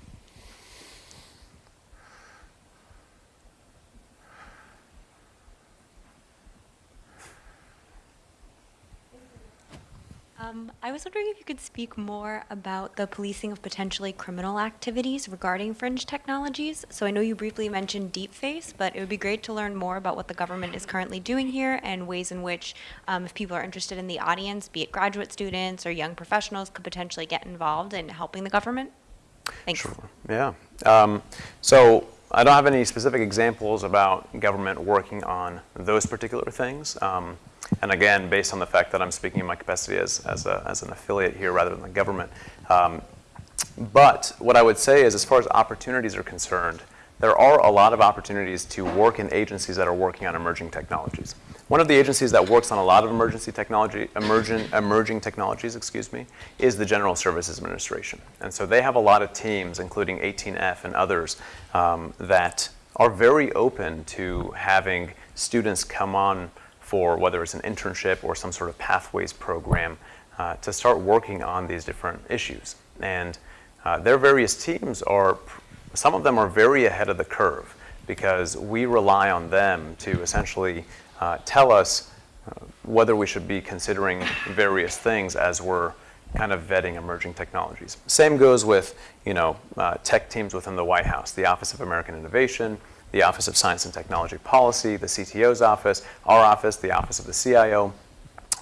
Um, I was wondering if you could speak more about the policing of potentially criminal activities regarding fringe technologies. So I know you briefly mentioned deepfakes, but it would be great to learn more about what the government is currently doing here and ways in which, um, if people are interested in the audience, be it graduate students or young professionals, could potentially get involved in helping the government. Thanks. Sure. Yeah. Um, so I don't have any specific examples about government working on those particular things. Um, and again, based on the fact that I'm speaking in my capacity as, as, a, as an affiliate here rather than the government. Um, but what I would say is, as far as opportunities are concerned, there are a lot of opportunities to work in agencies that are working on emerging technologies. One of the agencies that works on a lot of emergency technology, emerging, emerging technologies, excuse me, is the General Services Administration. And so they have a lot of teams, including 18F and others, um, that are very open to having students come on for whether it's an internship or some sort of pathways program uh, to start working on these different issues. And uh, their various teams are, some of them are very ahead of the curve because we rely on them to essentially uh, tell us uh, whether we should be considering various things as we're kind of vetting emerging technologies. Same goes with, you know, uh, tech teams within the White House, the Office of American Innovation, the Office of Science and Technology Policy, the CTO's office, our office, the Office of the CIO.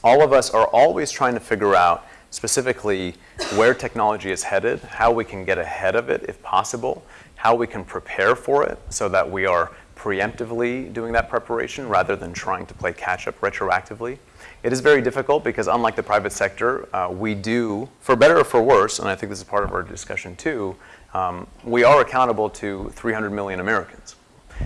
All of us are always trying to figure out specifically where technology is headed, how we can get ahead of it if possible, how we can prepare for it so that we are preemptively doing that preparation rather than trying to play catch up retroactively. It is very difficult because unlike the private sector, uh, we do, for better or for worse, and I think this is part of our discussion too, um, we are accountable to 300 million Americans.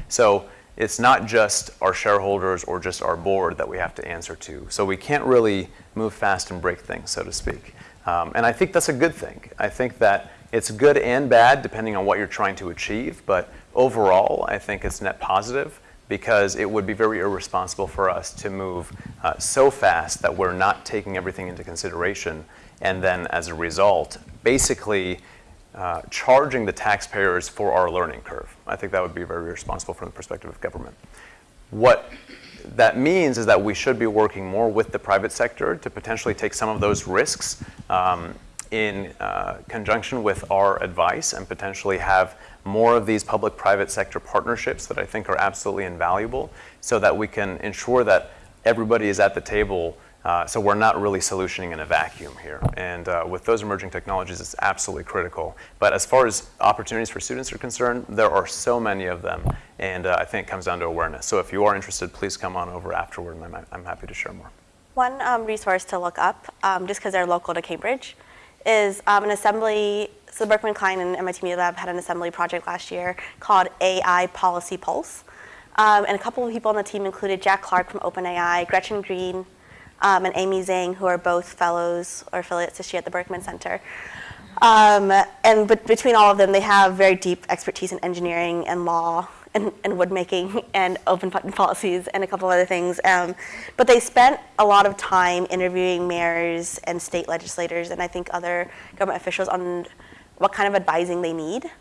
So it's not just our shareholders or just our board that we have to answer to. So we can't really move fast and break things, so to speak. Um, and I think that's a good thing. I think that it's good and bad depending on what you're trying to achieve, but overall, I think it's net positive because it would be very irresponsible for us to move uh, so fast that we're not taking everything into consideration and then as a result, basically uh, charging the taxpayers for our learning curve. I think that would be very responsible from the perspective of government. What that means is that we should be working more with the private sector to potentially take some of those risks um, in uh, conjunction with our advice and potentially have more of these public-private sector partnerships that I think are absolutely invaluable so that we can ensure that everybody is at the table uh, so we're not really solutioning in a vacuum here. And uh, with those emerging technologies, it's absolutely critical. But as far as opportunities for students are concerned, there are so many of them. And uh, I think it comes down to awareness. So if you are interested, please come on over afterward, and I'm, I'm happy to share more. One um, resource to look up, um, just because they're local to Cambridge, is um, an assembly. So Berkman Klein and MIT Media Lab had an assembly project last year called AI Policy Pulse. Um, and a couple of people on the team included Jack Clark from OpenAI, Gretchen Greene, um, and Amy Zhang, who are both fellows or affiliates this year at the Berkman Center. Um, and but between all of them, they have very deep expertise in engineering and law and, and woodmaking and open policies and a couple other things. Um, but they spent a lot of time interviewing mayors and state legislators and I think other government officials on what kind of advising they need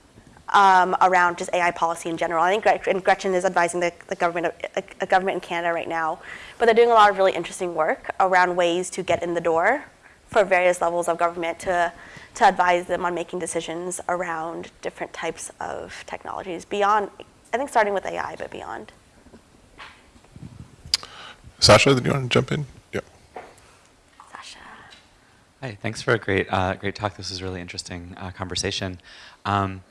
um, around just AI policy in general. I think Gretchen is advising the, the government, a, a government in Canada right now, but they're doing a lot of really interesting work around ways to get in the door for various levels of government to, to advise them on making decisions around different types of technologies beyond, I think starting with AI, but beyond. Sasha, do you want to jump in? Yeah. Sasha. Hi, thanks for a great, uh, great talk. This was a really interesting uh, conversation. Um,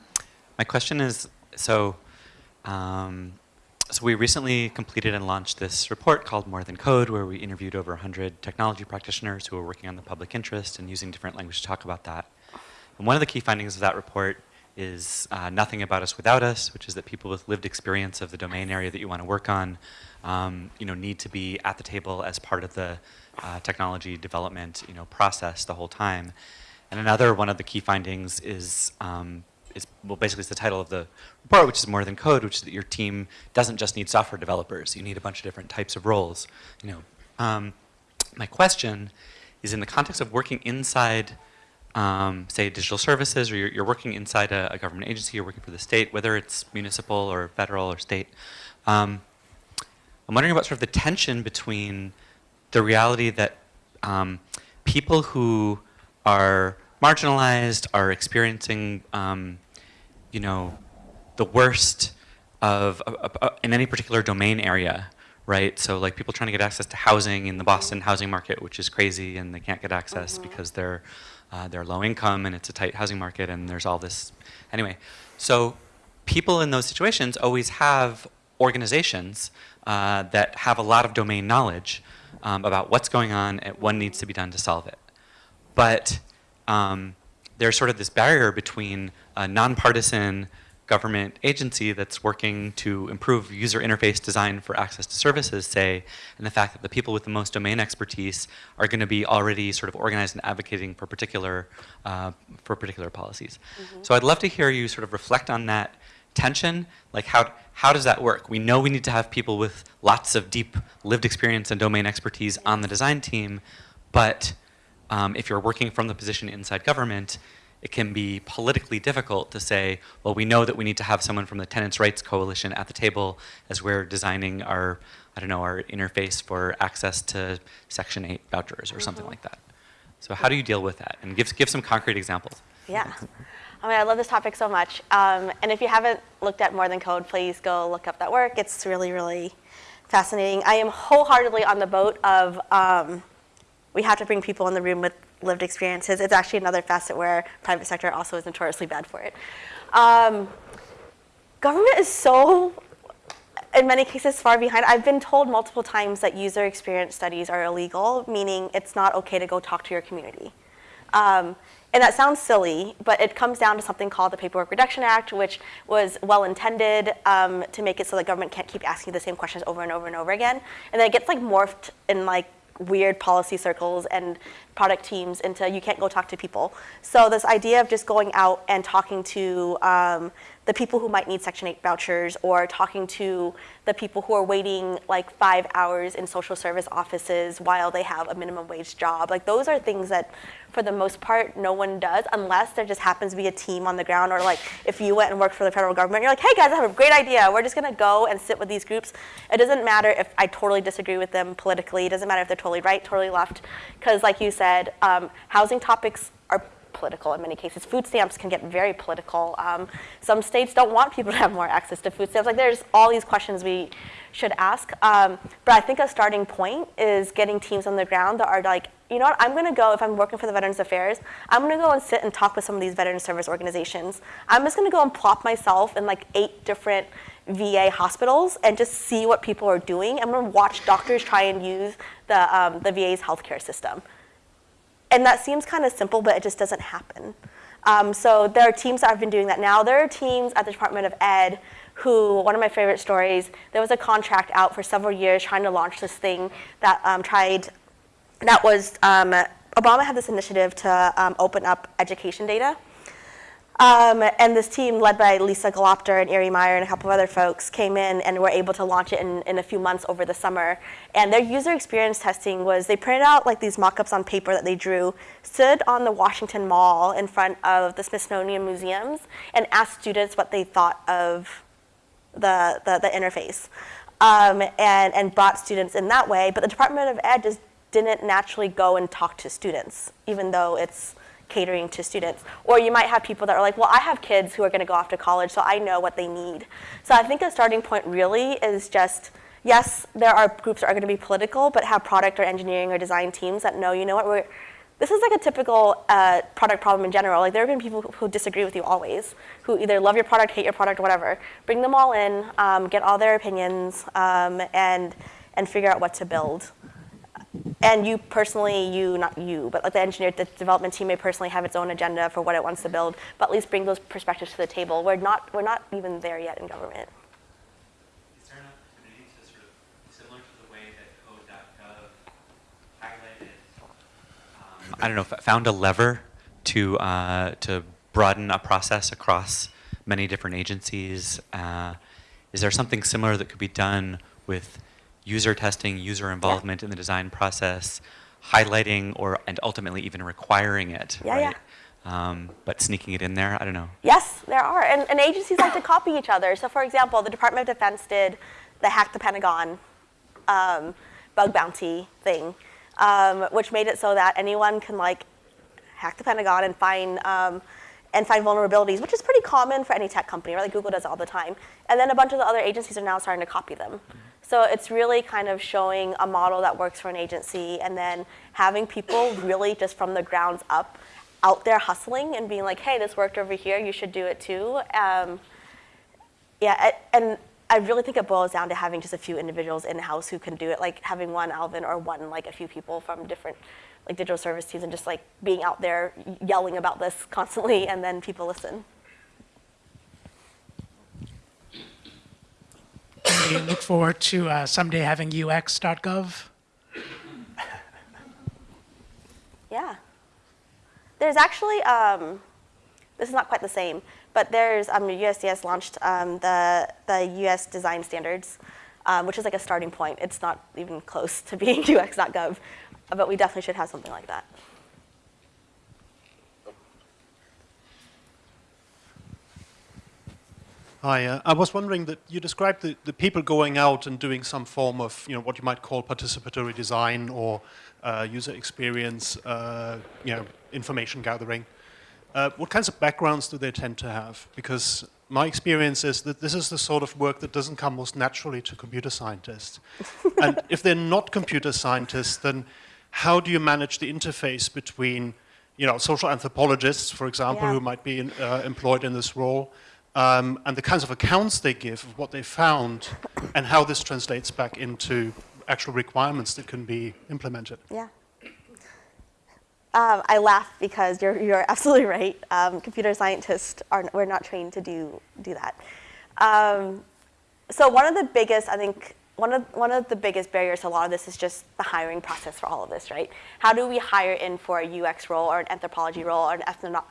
my question is, so, um, so we recently completed and launched this report called More Than Code, where we interviewed over 100 technology practitioners who are working on the public interest and using different language to talk about that. And one of the key findings of that report is uh, nothing about us without us, which is that people with lived experience of the domain area that you want to work on, um, you know, need to be at the table as part of the uh, technology development, you know, process the whole time. And another one of the key findings is um, is well, basically it's the title of the report, which is more than code, which is that your team doesn't just need software developers. You need a bunch of different types of roles. You know, um, my question is in the context of working inside, um, say, digital services, or you're, you're working inside a, a, government agency, you're working for the state, whether it's municipal or federal or state. Um, I'm wondering about sort of the tension between the reality that um, people who are marginalized, are experiencing um, you know, the worst of, uh, uh, in any particular domain area, right? So like people trying to get access to housing in the Boston housing market, which is crazy, and they can't get access mm -hmm. because they're uh, they're low income and it's a tight housing market, and there's all this. Anyway, so people in those situations always have organizations uh, that have a lot of domain knowledge um, about what's going on and what needs to be done to solve it. But um, there's sort of this barrier between a nonpartisan government agency that's working to improve user interface design for access to services, say, and the fact that the people with the most domain expertise are going to be already sort of organized and advocating for particular, uh, for particular policies. Mm -hmm. So I'd love to hear you sort of reflect on that tension, like how, how does that work? We know we need to have people with lots of deep lived experience and domain expertise on the design team, but um, if you're working from the position inside government, it can be politically difficult to say, well, we know that we need to have someone from the Tenants' Rights Coalition at the table as we're designing our, I don't know, our interface for access to Section 8 vouchers or something like that. So how do you deal with that? And give, give some concrete examples. Yeah. I mean, I love this topic so much. Um, and if you haven't looked at More Than Code, please go look up that work. It's really, really fascinating. I am wholeheartedly on the boat of um, we have to bring people in the room with lived experiences. It's actually another facet where private sector also is notoriously bad for it. Um, government is so, in many cases, far behind. I've been told multiple times that user experience studies are illegal, meaning it's not okay to go talk to your community. Um, and that sounds silly, but it comes down to something called the Paperwork Reduction Act, which was well intended um, to make it so that government can't keep asking the same questions over and over and over again. And then it gets like morphed in like weird policy circles and product teams into you can't go talk to people. So this idea of just going out and talking to um, the people who might need Section 8 vouchers or talking to the people who are waiting like five hours in social service offices while they have a minimum wage job. Like those are things that for the most part no one does unless there just happens to be a team on the ground or like if you went and worked for the federal government, you're like, hey guys, I have a great idea. We're just gonna go and sit with these groups. It doesn't matter if I totally disagree with them politically. It doesn't matter if they're totally right, totally left. Because like you said, um, housing topics are political in many cases. Food stamps can get very political. Um, some states don't want people to have more access to food stamps. Like there's all these questions we should ask. Um, but I think a starting point is getting teams on the ground that are like, you know what, I'm gonna go, if I'm working for the Veterans Affairs, I'm gonna go and sit and talk with some of these veteran service organizations. I'm just gonna go and plop myself in like eight different VA hospitals and just see what people are doing. I'm gonna watch doctors try and use the, um, the VA's healthcare system. And that seems kind of simple, but it just doesn't happen. Um, so there are teams that have been doing that now. There are teams at the Department of Ed who, one of my favorite stories, there was a contract out for several years trying to launch this thing that um, tried, that was, um, Obama had this initiative to um, open up education data. Um, and this team, led by Lisa Gelobter and Erie Meyer and a couple of other folks, came in and were able to launch it in, in a few months over the summer. And their user experience testing was they printed out like these mock-ups on paper that they drew, stood on the Washington Mall in front of the Smithsonian Museums, and asked students what they thought of the, the, the interface. Um, and, and brought students in that way. But the Department of Ed just didn't naturally go and talk to students, even though it's catering to students. Or you might have people that are like, well, I have kids who are going to go off to college, so I know what they need. So I think a starting point really is just, yes, there are groups that are going to be political, but have product or engineering or design teams that know, you know what, we're, this is like a typical uh, product problem in general. Like there have been people who, who disagree with you always, who either love your product, hate your product, whatever. Bring them all in, um, get all their opinions, um, and and figure out what to build and you personally, you, not you, but like the engineer, the development team may personally have its own agenda for what it wants to build, but at least bring those perspectives to the table. We're not, we're not even there yet in government. Is there an opportunity to sort of, similar to the way that code.gov highlighted, um, I don't know, f- found a lever to, uh, to broaden a process across many different agencies? Uh, is there something similar that could be done with user testing, user involvement in the design process, highlighting or and ultimately even requiring it, Yeah, yeah. right? Um, but sneaking it in there, I don't know. Yes, there are. And, and agencies like to copy each other. So, for example, the Department of Defense did the Hack the Pentagon um, bug bounty thing, um, which made it so that anyone can like hack the Pentagon and find um, and find vulnerabilities, which is pretty common for any tech company, right? Like Google does it all the time. And then a bunch of the other agencies are now starting to copy them. So it's really kind of showing a model that works for an agency and then having people really just from the grounds up out there hustling and being like, hey, this worked over here, you should do it too. Um, yeah, and I really think it boils down to having just a few individuals in house who can do it, like having one Alvin or one, like a few people from different like digital service teams and just like being out there yelling about this constantly and then people listen. We look forward to uh, someday having ux.gov. Yeah. There's actually, um, this is not quite the same, but there's, um, USDS launched um, the, the US design standards, um, which is like a starting point. It's not even close to being <laughs> ux.gov, but we definitely should have something like that. Hi, uh, I was wondering that you described the, the people going out and doing some form of, you know, what you might call participatory design or uh, user experience, uh, you know, information gathering. Uh, what kinds of backgrounds do they tend to have? Because my experience is that this is the sort of work that doesn't come most naturally to computer scientists. <laughs> and if they're not computer scientists, then how do you manage the interface between, you know, social anthropologists, for example, Yeah. who might be in, uh, employed in this role, um, and the kinds of accounts they give of what they found, and how this translates back into actual requirements that can be implemented? Yeah. Um, I laugh because you're, you're absolutely right. Um, computer scientists are we're not trained to do do that. Um, so one of the biggest, I think, one of one of the biggest barriers to a lot of this is just the hiring process for all of this, right? How do we hire in for a UX role or an anthropology role or an ethno-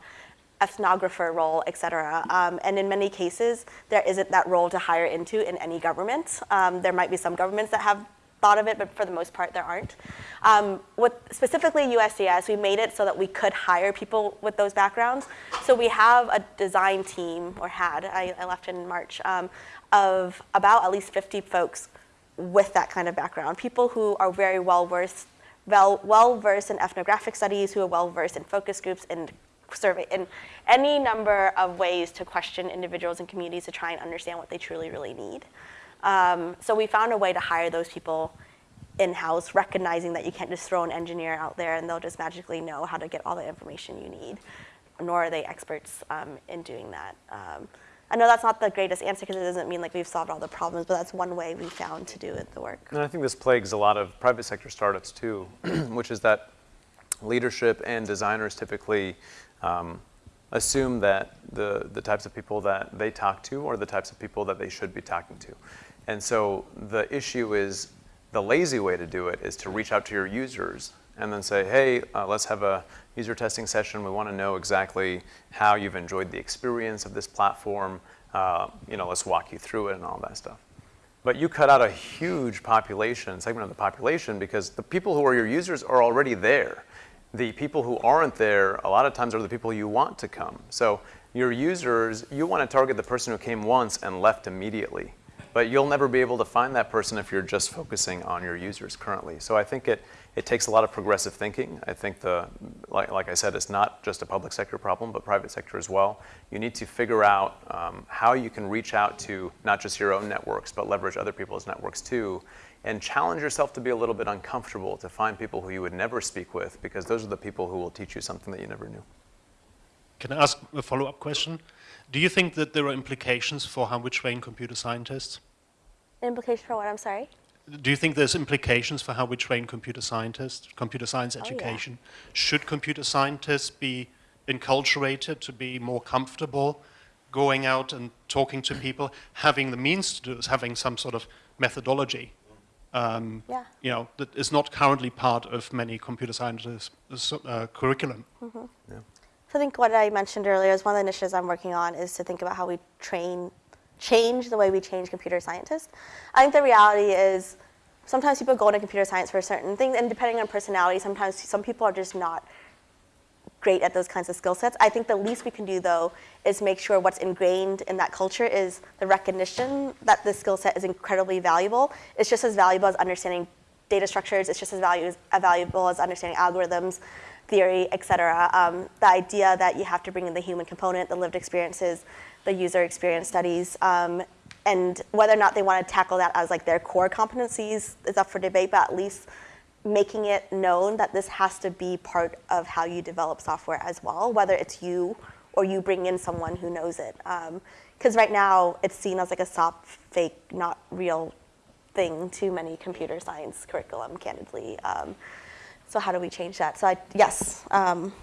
ethnographer role, et cetera? Um, and in many cases, there isn't that role to hire into in any government. Um, there might be some governments that have thought of it, but for the most part, there aren't. Um, with specifically USDS, we made it so that we could hire people with those backgrounds. So we have a design team, or had, I, I left in March, um, of about at least 50 folks with that kind of background. People who are very well versed, well, well versed in ethnographic studies, who are well versed in focus groups and survey, in any number of ways to question individuals and communities to try and understand what they truly, really need. Um, so we found a way to hire those people in-house, recognizing that you can't just throw an engineer out there and they'll just magically know how to get all the information you need, nor are they experts um, in doing that. Um, I know that's not the greatest answer because it doesn't mean like we've solved all the problems, but that's one way we found to do it, the work. And I think this plagues a lot of private sector startups too, <clears throat> which is that leadership and designers typically um, assume that the, the types of people that they talk to are the types of people that they should be talking to. And so the issue is the lazy way to do it is to reach out to your users and then say, hey, uh, let's have a user testing session. We want to know exactly how you've enjoyed the experience of this platform. Uh, you know, let's walk you through it and all that stuff. But you cut out a huge population, segment of the population, because the people who are your users are already there. The people who aren't there, a lot of times, are the people you want to come. So your users, you want to target the person who came once and left immediately. But you'll never be able to find that person if you're just focusing on your users currently. So I think it, it takes a lot of progressive thinking. I think the, like, like I said, it's not just a public sector problem, but private sector as well. You need to figure out um, how you can reach out to not just your own networks, but leverage other people's networks too, and challenge yourself to be a little bit uncomfortable to find people who you would never speak with, because those are the people who will teach you something that you never knew. Can I ask a follow-up question? Do you think that there are implications for how we train computer scientists? Implications for what? I'm sorry. Do you think there's implications for how we train computer scientists, computer science oh, yeah. education? Should computer scientists be enculturated to be more comfortable going out and talking to people, having the means to do this, having some sort of methodology? Um, Yeah. You know, that is not currently part of many computer scientists' uh, curriculum. So I think what I mentioned earlier is one of the initiatives I'm working on is to think about how we train, change the way we change computer scientists. I think the reality is sometimes people go into computer science for certain things, and depending on personality, sometimes some people are just not great at those kinds of skill sets. I think the least we can do though is make sure what's ingrained in that culture is the recognition that the skill set is incredibly valuable. It's just as valuable as understanding data structures. It's just as, value, as valuable as understanding algorithms, theory, et cetera. Um, the idea that you have to bring in the human component, the lived experiences, the user experience studies, um, and whether or not they want to tackle that as like their core competencies is up for debate, but at least making it known that this has to be part of how you develop software as well, whether it's you or you bring in someone who knows it. Because right now it's seen as like a soft, fake, not real thing to many computer science curriculum, candidly. Um, so how do we change that? So I, yes, um,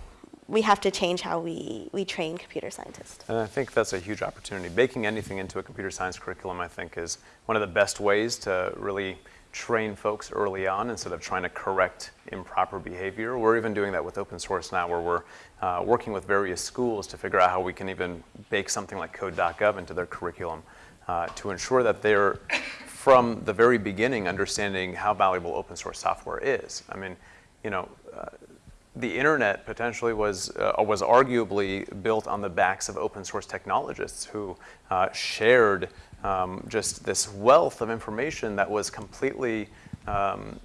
we have to change how we, we train computer scientists. And I think that's a huge opportunity. Baking anything into a computer science curriculum, I think, is one of the best ways to really train folks early on instead of trying to correct improper behavior. We're even doing that with open source now where we're uh, working with various schools to figure out how we can even bake something like code.gov into their curriculum uh, to ensure that they're from the very beginning understanding how valuable open source software is. I mean, you know, the internet potentially was, uh, was arguably built on the backs of open source technologists who uh, shared um, just this wealth of information that was completely um,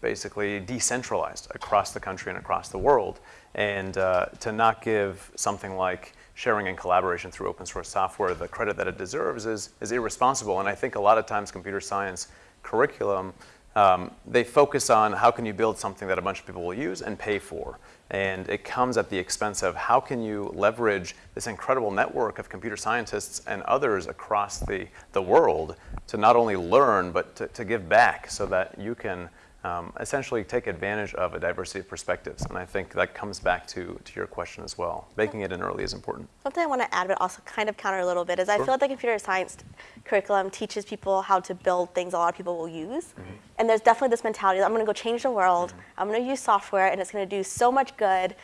basically decentralized across the country and across the world. And uh, to not give something like sharing and collaboration through open source software the credit that it deserves is, is irresponsible. And I think a lot of times computer science curriculum, um, they focus on how can you build something that a bunch of people will use and pay for. And it comes at the expense of how can you leverage this incredible network of computer scientists and others across the, the world to not only learn, but to, to give back so that you can um, essentially take advantage of a diversity of perspectives. And I think that comes back to, to your question as well. Making it in early is important. Something I want to add, but also kind of counter a little bit, is I feel like the computer science curriculum teaches people how to build things a lot of people will use. And there's definitely this mentality that I'm going to go change the world, I'm going to use software, and it's going to do so much good.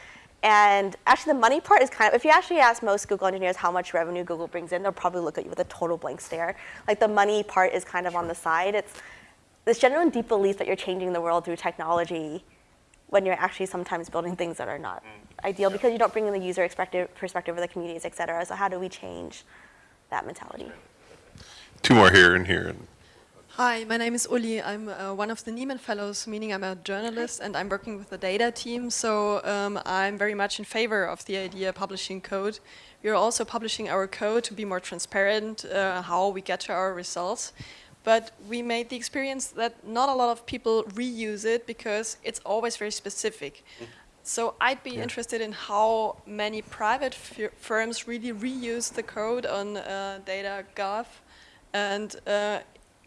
And actually, the money part is kind of, if you actually ask most Google engineers how much revenue Google brings in, they'll probably look at you with a total blank stare. Like the money part is kind of on the side. It's this genuine deep belief that you're changing the world through technology when you're actually sometimes building things that are not ideal because you don't bring in the user perspective, perspective of the communities, et cetera. So how do we change that mentality? Two more here and here. Hi, my name is Uli. I'm uh, one of the Nieman Fellows, meaning I'm a journalist and I'm working with the data team. So um, I'm very much in favor of the idea of publishing code. We are also publishing our code to be more transparent, uh, how we get to our results. But we made the experience that not a lot of people reuse it because it's always very specific. So I'd be interested in how many private fir- firms really reuse the code on uh, data.gov and uh,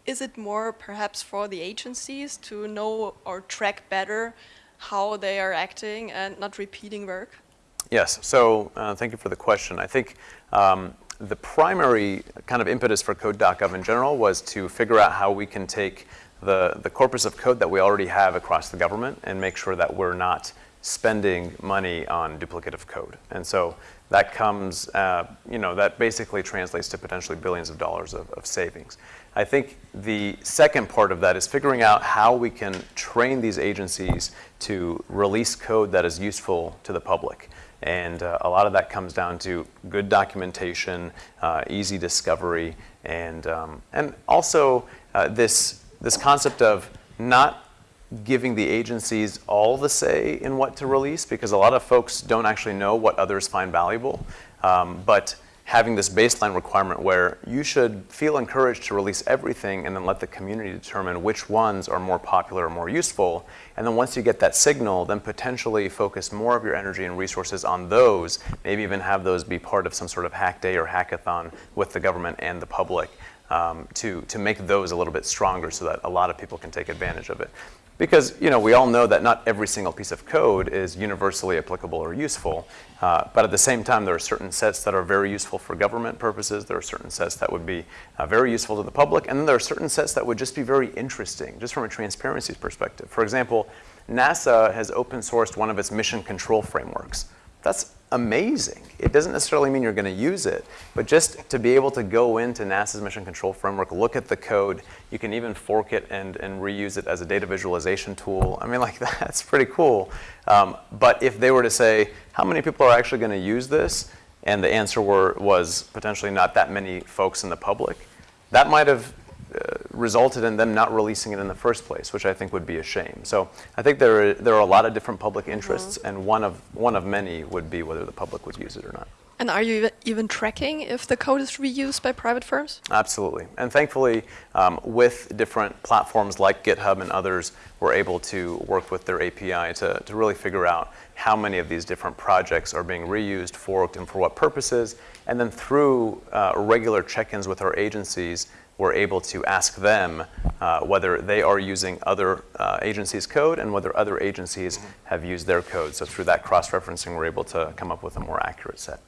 is it more perhaps for the agencies to know or track better how they are acting and not repeating work? Yes, so uh, thank you for the question. I think um, the primary kind of impetus for code.gov in general was to figure out how we can take the, the corpus of code that we already have across the government and make sure that we're not spending money on duplicative code. And so that comes, uh, you know, that basically translates to potentially billions of dollars of, of savings. I think the second part of that is figuring out how we can train these agencies to release code that is useful to the public. And uh, a lot of that comes down to good documentation, uh, easy discovery, and, um, and also uh, this, this concept of not giving the agencies all the say in what to release, because a lot of folks don't actually know what others find valuable. Um, but having this baseline requirement where you should feel encouraged to release everything and then let the community determine which ones are more popular or more useful. And then once you get that signal, then potentially focus more of your energy and resources on those, maybe even have those be part of some sort of hack day or hackathon with the government and the public um, to, to make those a little bit stronger so that a lot of people can take advantage of it. Because you know, we all know that not every single piece of code is universally applicable or useful, uh, but at the same time, there are certain sets that are very useful for government purposes. There are certain sets that would be uh, very useful to the public, and then there are certain sets that would just be very interesting, just from a transparency perspective. For example, NASA has open sourced one of its mission control frameworks. That's amazing. It doesn't necessarily mean you're going to use it, but just to be able to go into NASA's Mission Control Framework, look at the code, you can even fork it and, and reuse it as a data visualization tool. I mean, <laughs> like, that's pretty cool. Um, but if they were to say, how many people are actually going to use this? And the answer were, was potentially not that many folks in the public, that might have uh, resulted in them not releasing it in the first place, which I think would be a shame. So I think there are, there are a lot of different public interests, and one of, one of many would be whether the public would use it or not. And are you even tracking if the code is reused by private firms? Absolutely. And thankfully, um, with different platforms like GitHub and others, we're able to work with their API to, to really figure out how many of these different projects are being reused, forked, and for what purposes. And then through uh, regular check-ins with our agencies, we're able to ask them uh, whether they are using other uh, agencies' code and whether other agencies have used their code. So through that cross-referencing, we're able to come up with a more accurate set.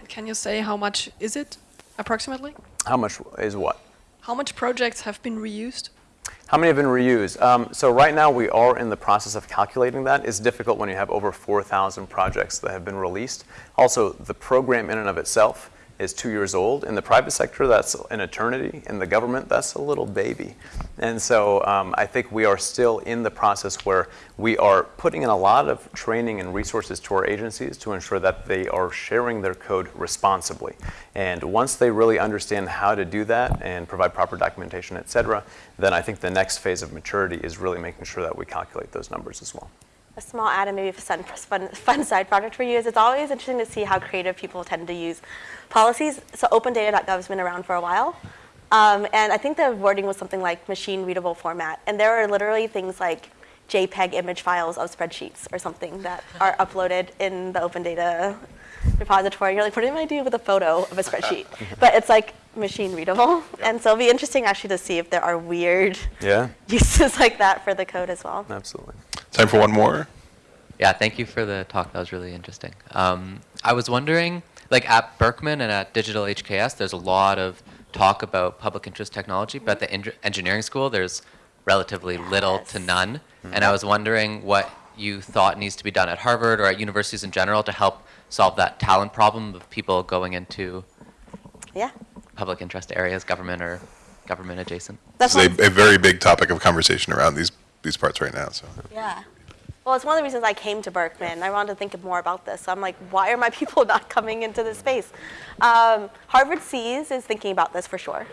And can you say how much is it approximately? How much is what? How much projects have been reused? How many have been reused? Um, so right now we are in the process of calculating that. It's difficult when you have over 4,000 projects that have been released. Also, the program in and of itself is two years old. In the private sector, that's an eternity. In the government, that's a little baby. And so um, I think we are still in the process where we are putting in a lot of training and resources to our agencies to ensure that they are sharing their code responsibly. And once they really understand how to do that and provide proper documentation, et cetera, then I think the next phase of maturity is really making sure that we calculate those numbers as well. A small add and maybe a fun, fun, fun side project for you is it's always interesting to see how creative people tend to use policies. So opendata.gov has been around for a while. Um, and I think the wording was something like machine readable format. And there are literally things like JPEG image files of spreadsheets or something that are uploaded in the open data repository. You're like, what am I do with a photo of a spreadsheet? <laughs> but it's like machine readable. And so it'll be interesting actually to see if there are weird Yeah, <laughs> uses like that for the code as well. absolutely. Time for one more. Yeah, thank you for the talk. That was really interesting. Um, I was wondering, like at Berkman and at Digital HKS, there's a lot of talk about public interest technology, but at the en- engineering school, there's relatively little to Yes. none. And I was wondering what you thought needs to be done at Harvard or at universities in general to help solve that talent problem of people going into Yeah. public interest areas, government or government adjacent. That's This one- is a, a very big topic of conversation around these, these parts right now, so. Yeah. Well, it's one of the reasons I came to Berkman. I wanted to think more about this. So I'm like, why are my <laughs> people not coming into this space? Um, Harvard SEAS is thinking about this for sure.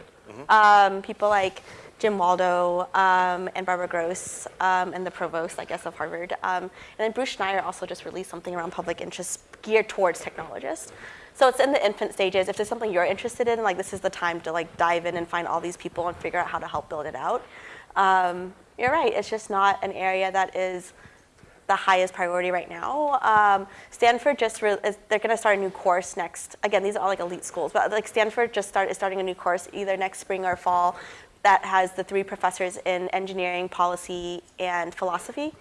Um, people like Jim Waldo um, and Barbara Grosz um, and the provost, I guess, of Harvard. Um, and then Bruce Schneier also just released something around public interest geared towards technologists. So it's in the infant stages. If there's something you're interested in, like this is the time to like dive in and find all these people and figure out how to help build it out. You're right. It's just not an area that is the highest priority right now. Um, Stanford just is, they're going to start a new course next. Again, these are all like elite schools, but like Stanford just start is starting a new course either next spring or fall that has the three professors in engineering, policy, and philosophy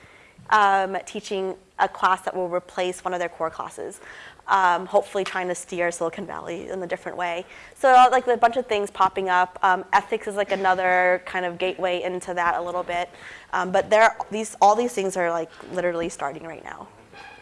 um, teaching a class that will replace one of their core classes. Um, hopefully, trying to steer Silicon Valley in a different way. So, uh, like a bunch of things popping up. Um, ethics is like another kind of gateway into that a little bit. Um, but there, these all these things are like literally starting right now.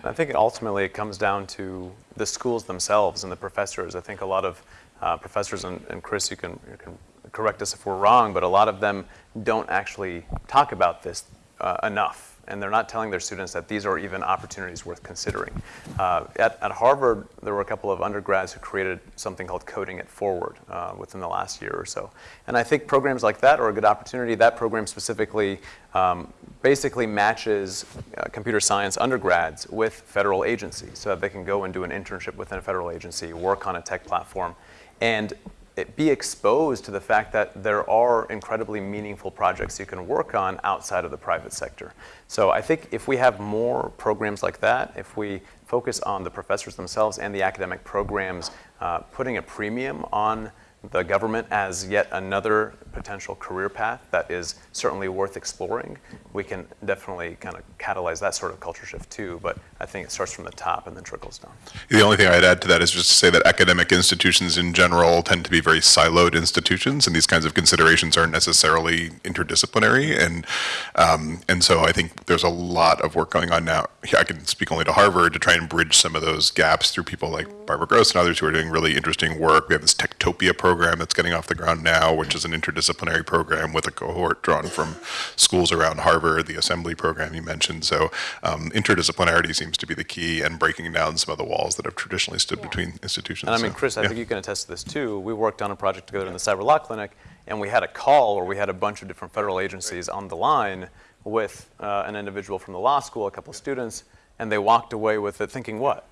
I think ultimately it comes down to the schools themselves and the professors. I think a lot of uh, professors, and, and Chris, you can, you can correct us if we're wrong, but a lot of them don't actually talk about this uh, enough. And they're not telling their students that these are even opportunities worth considering. Uh, at, at Harvard, there were a couple of undergrads who created something called Coding It Forward uh, within the last year or so. And I think programs like that are a good opportunity. That program specifically um, basically matches uh, computer science undergrads with federal agencies so that they can go and do an internship within a federal agency, work on a tech platform, and it be exposed to the fact that there are incredibly meaningful projects you can work on outside of the private sector. So I think if we have more programs like that, if we focus on the professors themselves and the academic programs, uh, putting a premium on the government as yet another potential career path that is certainly worth exploring, we can definitely kind of catalyze that sort of culture shift too. But I think it starts from the top and then trickles down. The only thing I'd add to that is just to say that academic institutions in general tend to be very siloed institutions, and these kinds of considerations aren't necessarily interdisciplinary. And um, and so I think there's a lot of work going on now. I can speak only to Harvard to try and bridge some of those gaps through people like Barbara Grosz and others who are doing really interesting work. We have this Techtopia program that's getting off the ground now, which is an interdisciplinary program with a cohort drawn from schools around Harvard, the assembly program you mentioned. So um, interdisciplinarity seems to be the key and breaking down some of the walls that have traditionally stood between institutions. And I mean, So, Chris, I yeah. think you can attest to this too. We worked on a project together in the Cyber Law Clinic, and we had a call where we had a bunch of different federal agencies on the line with uh, an individual from the law school, a couple of students, and they walked away with it thinking what?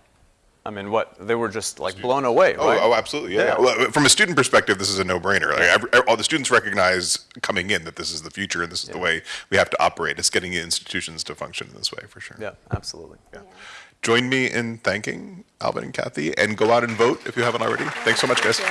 I mean, what? They were just like blown away, Oh, right? oh, absolutely. Yeah. Yeah. Well, from a student perspective, this is a no-brainer. Like, every, all the students recognize coming in that this is the future and this is the way we have to operate. It's getting institutions to function in this way for sure. Yeah, absolutely. Yeah. Join me in thanking Alvand and Kathy, and go out and vote if you haven't already. Thanks so much, guys. You.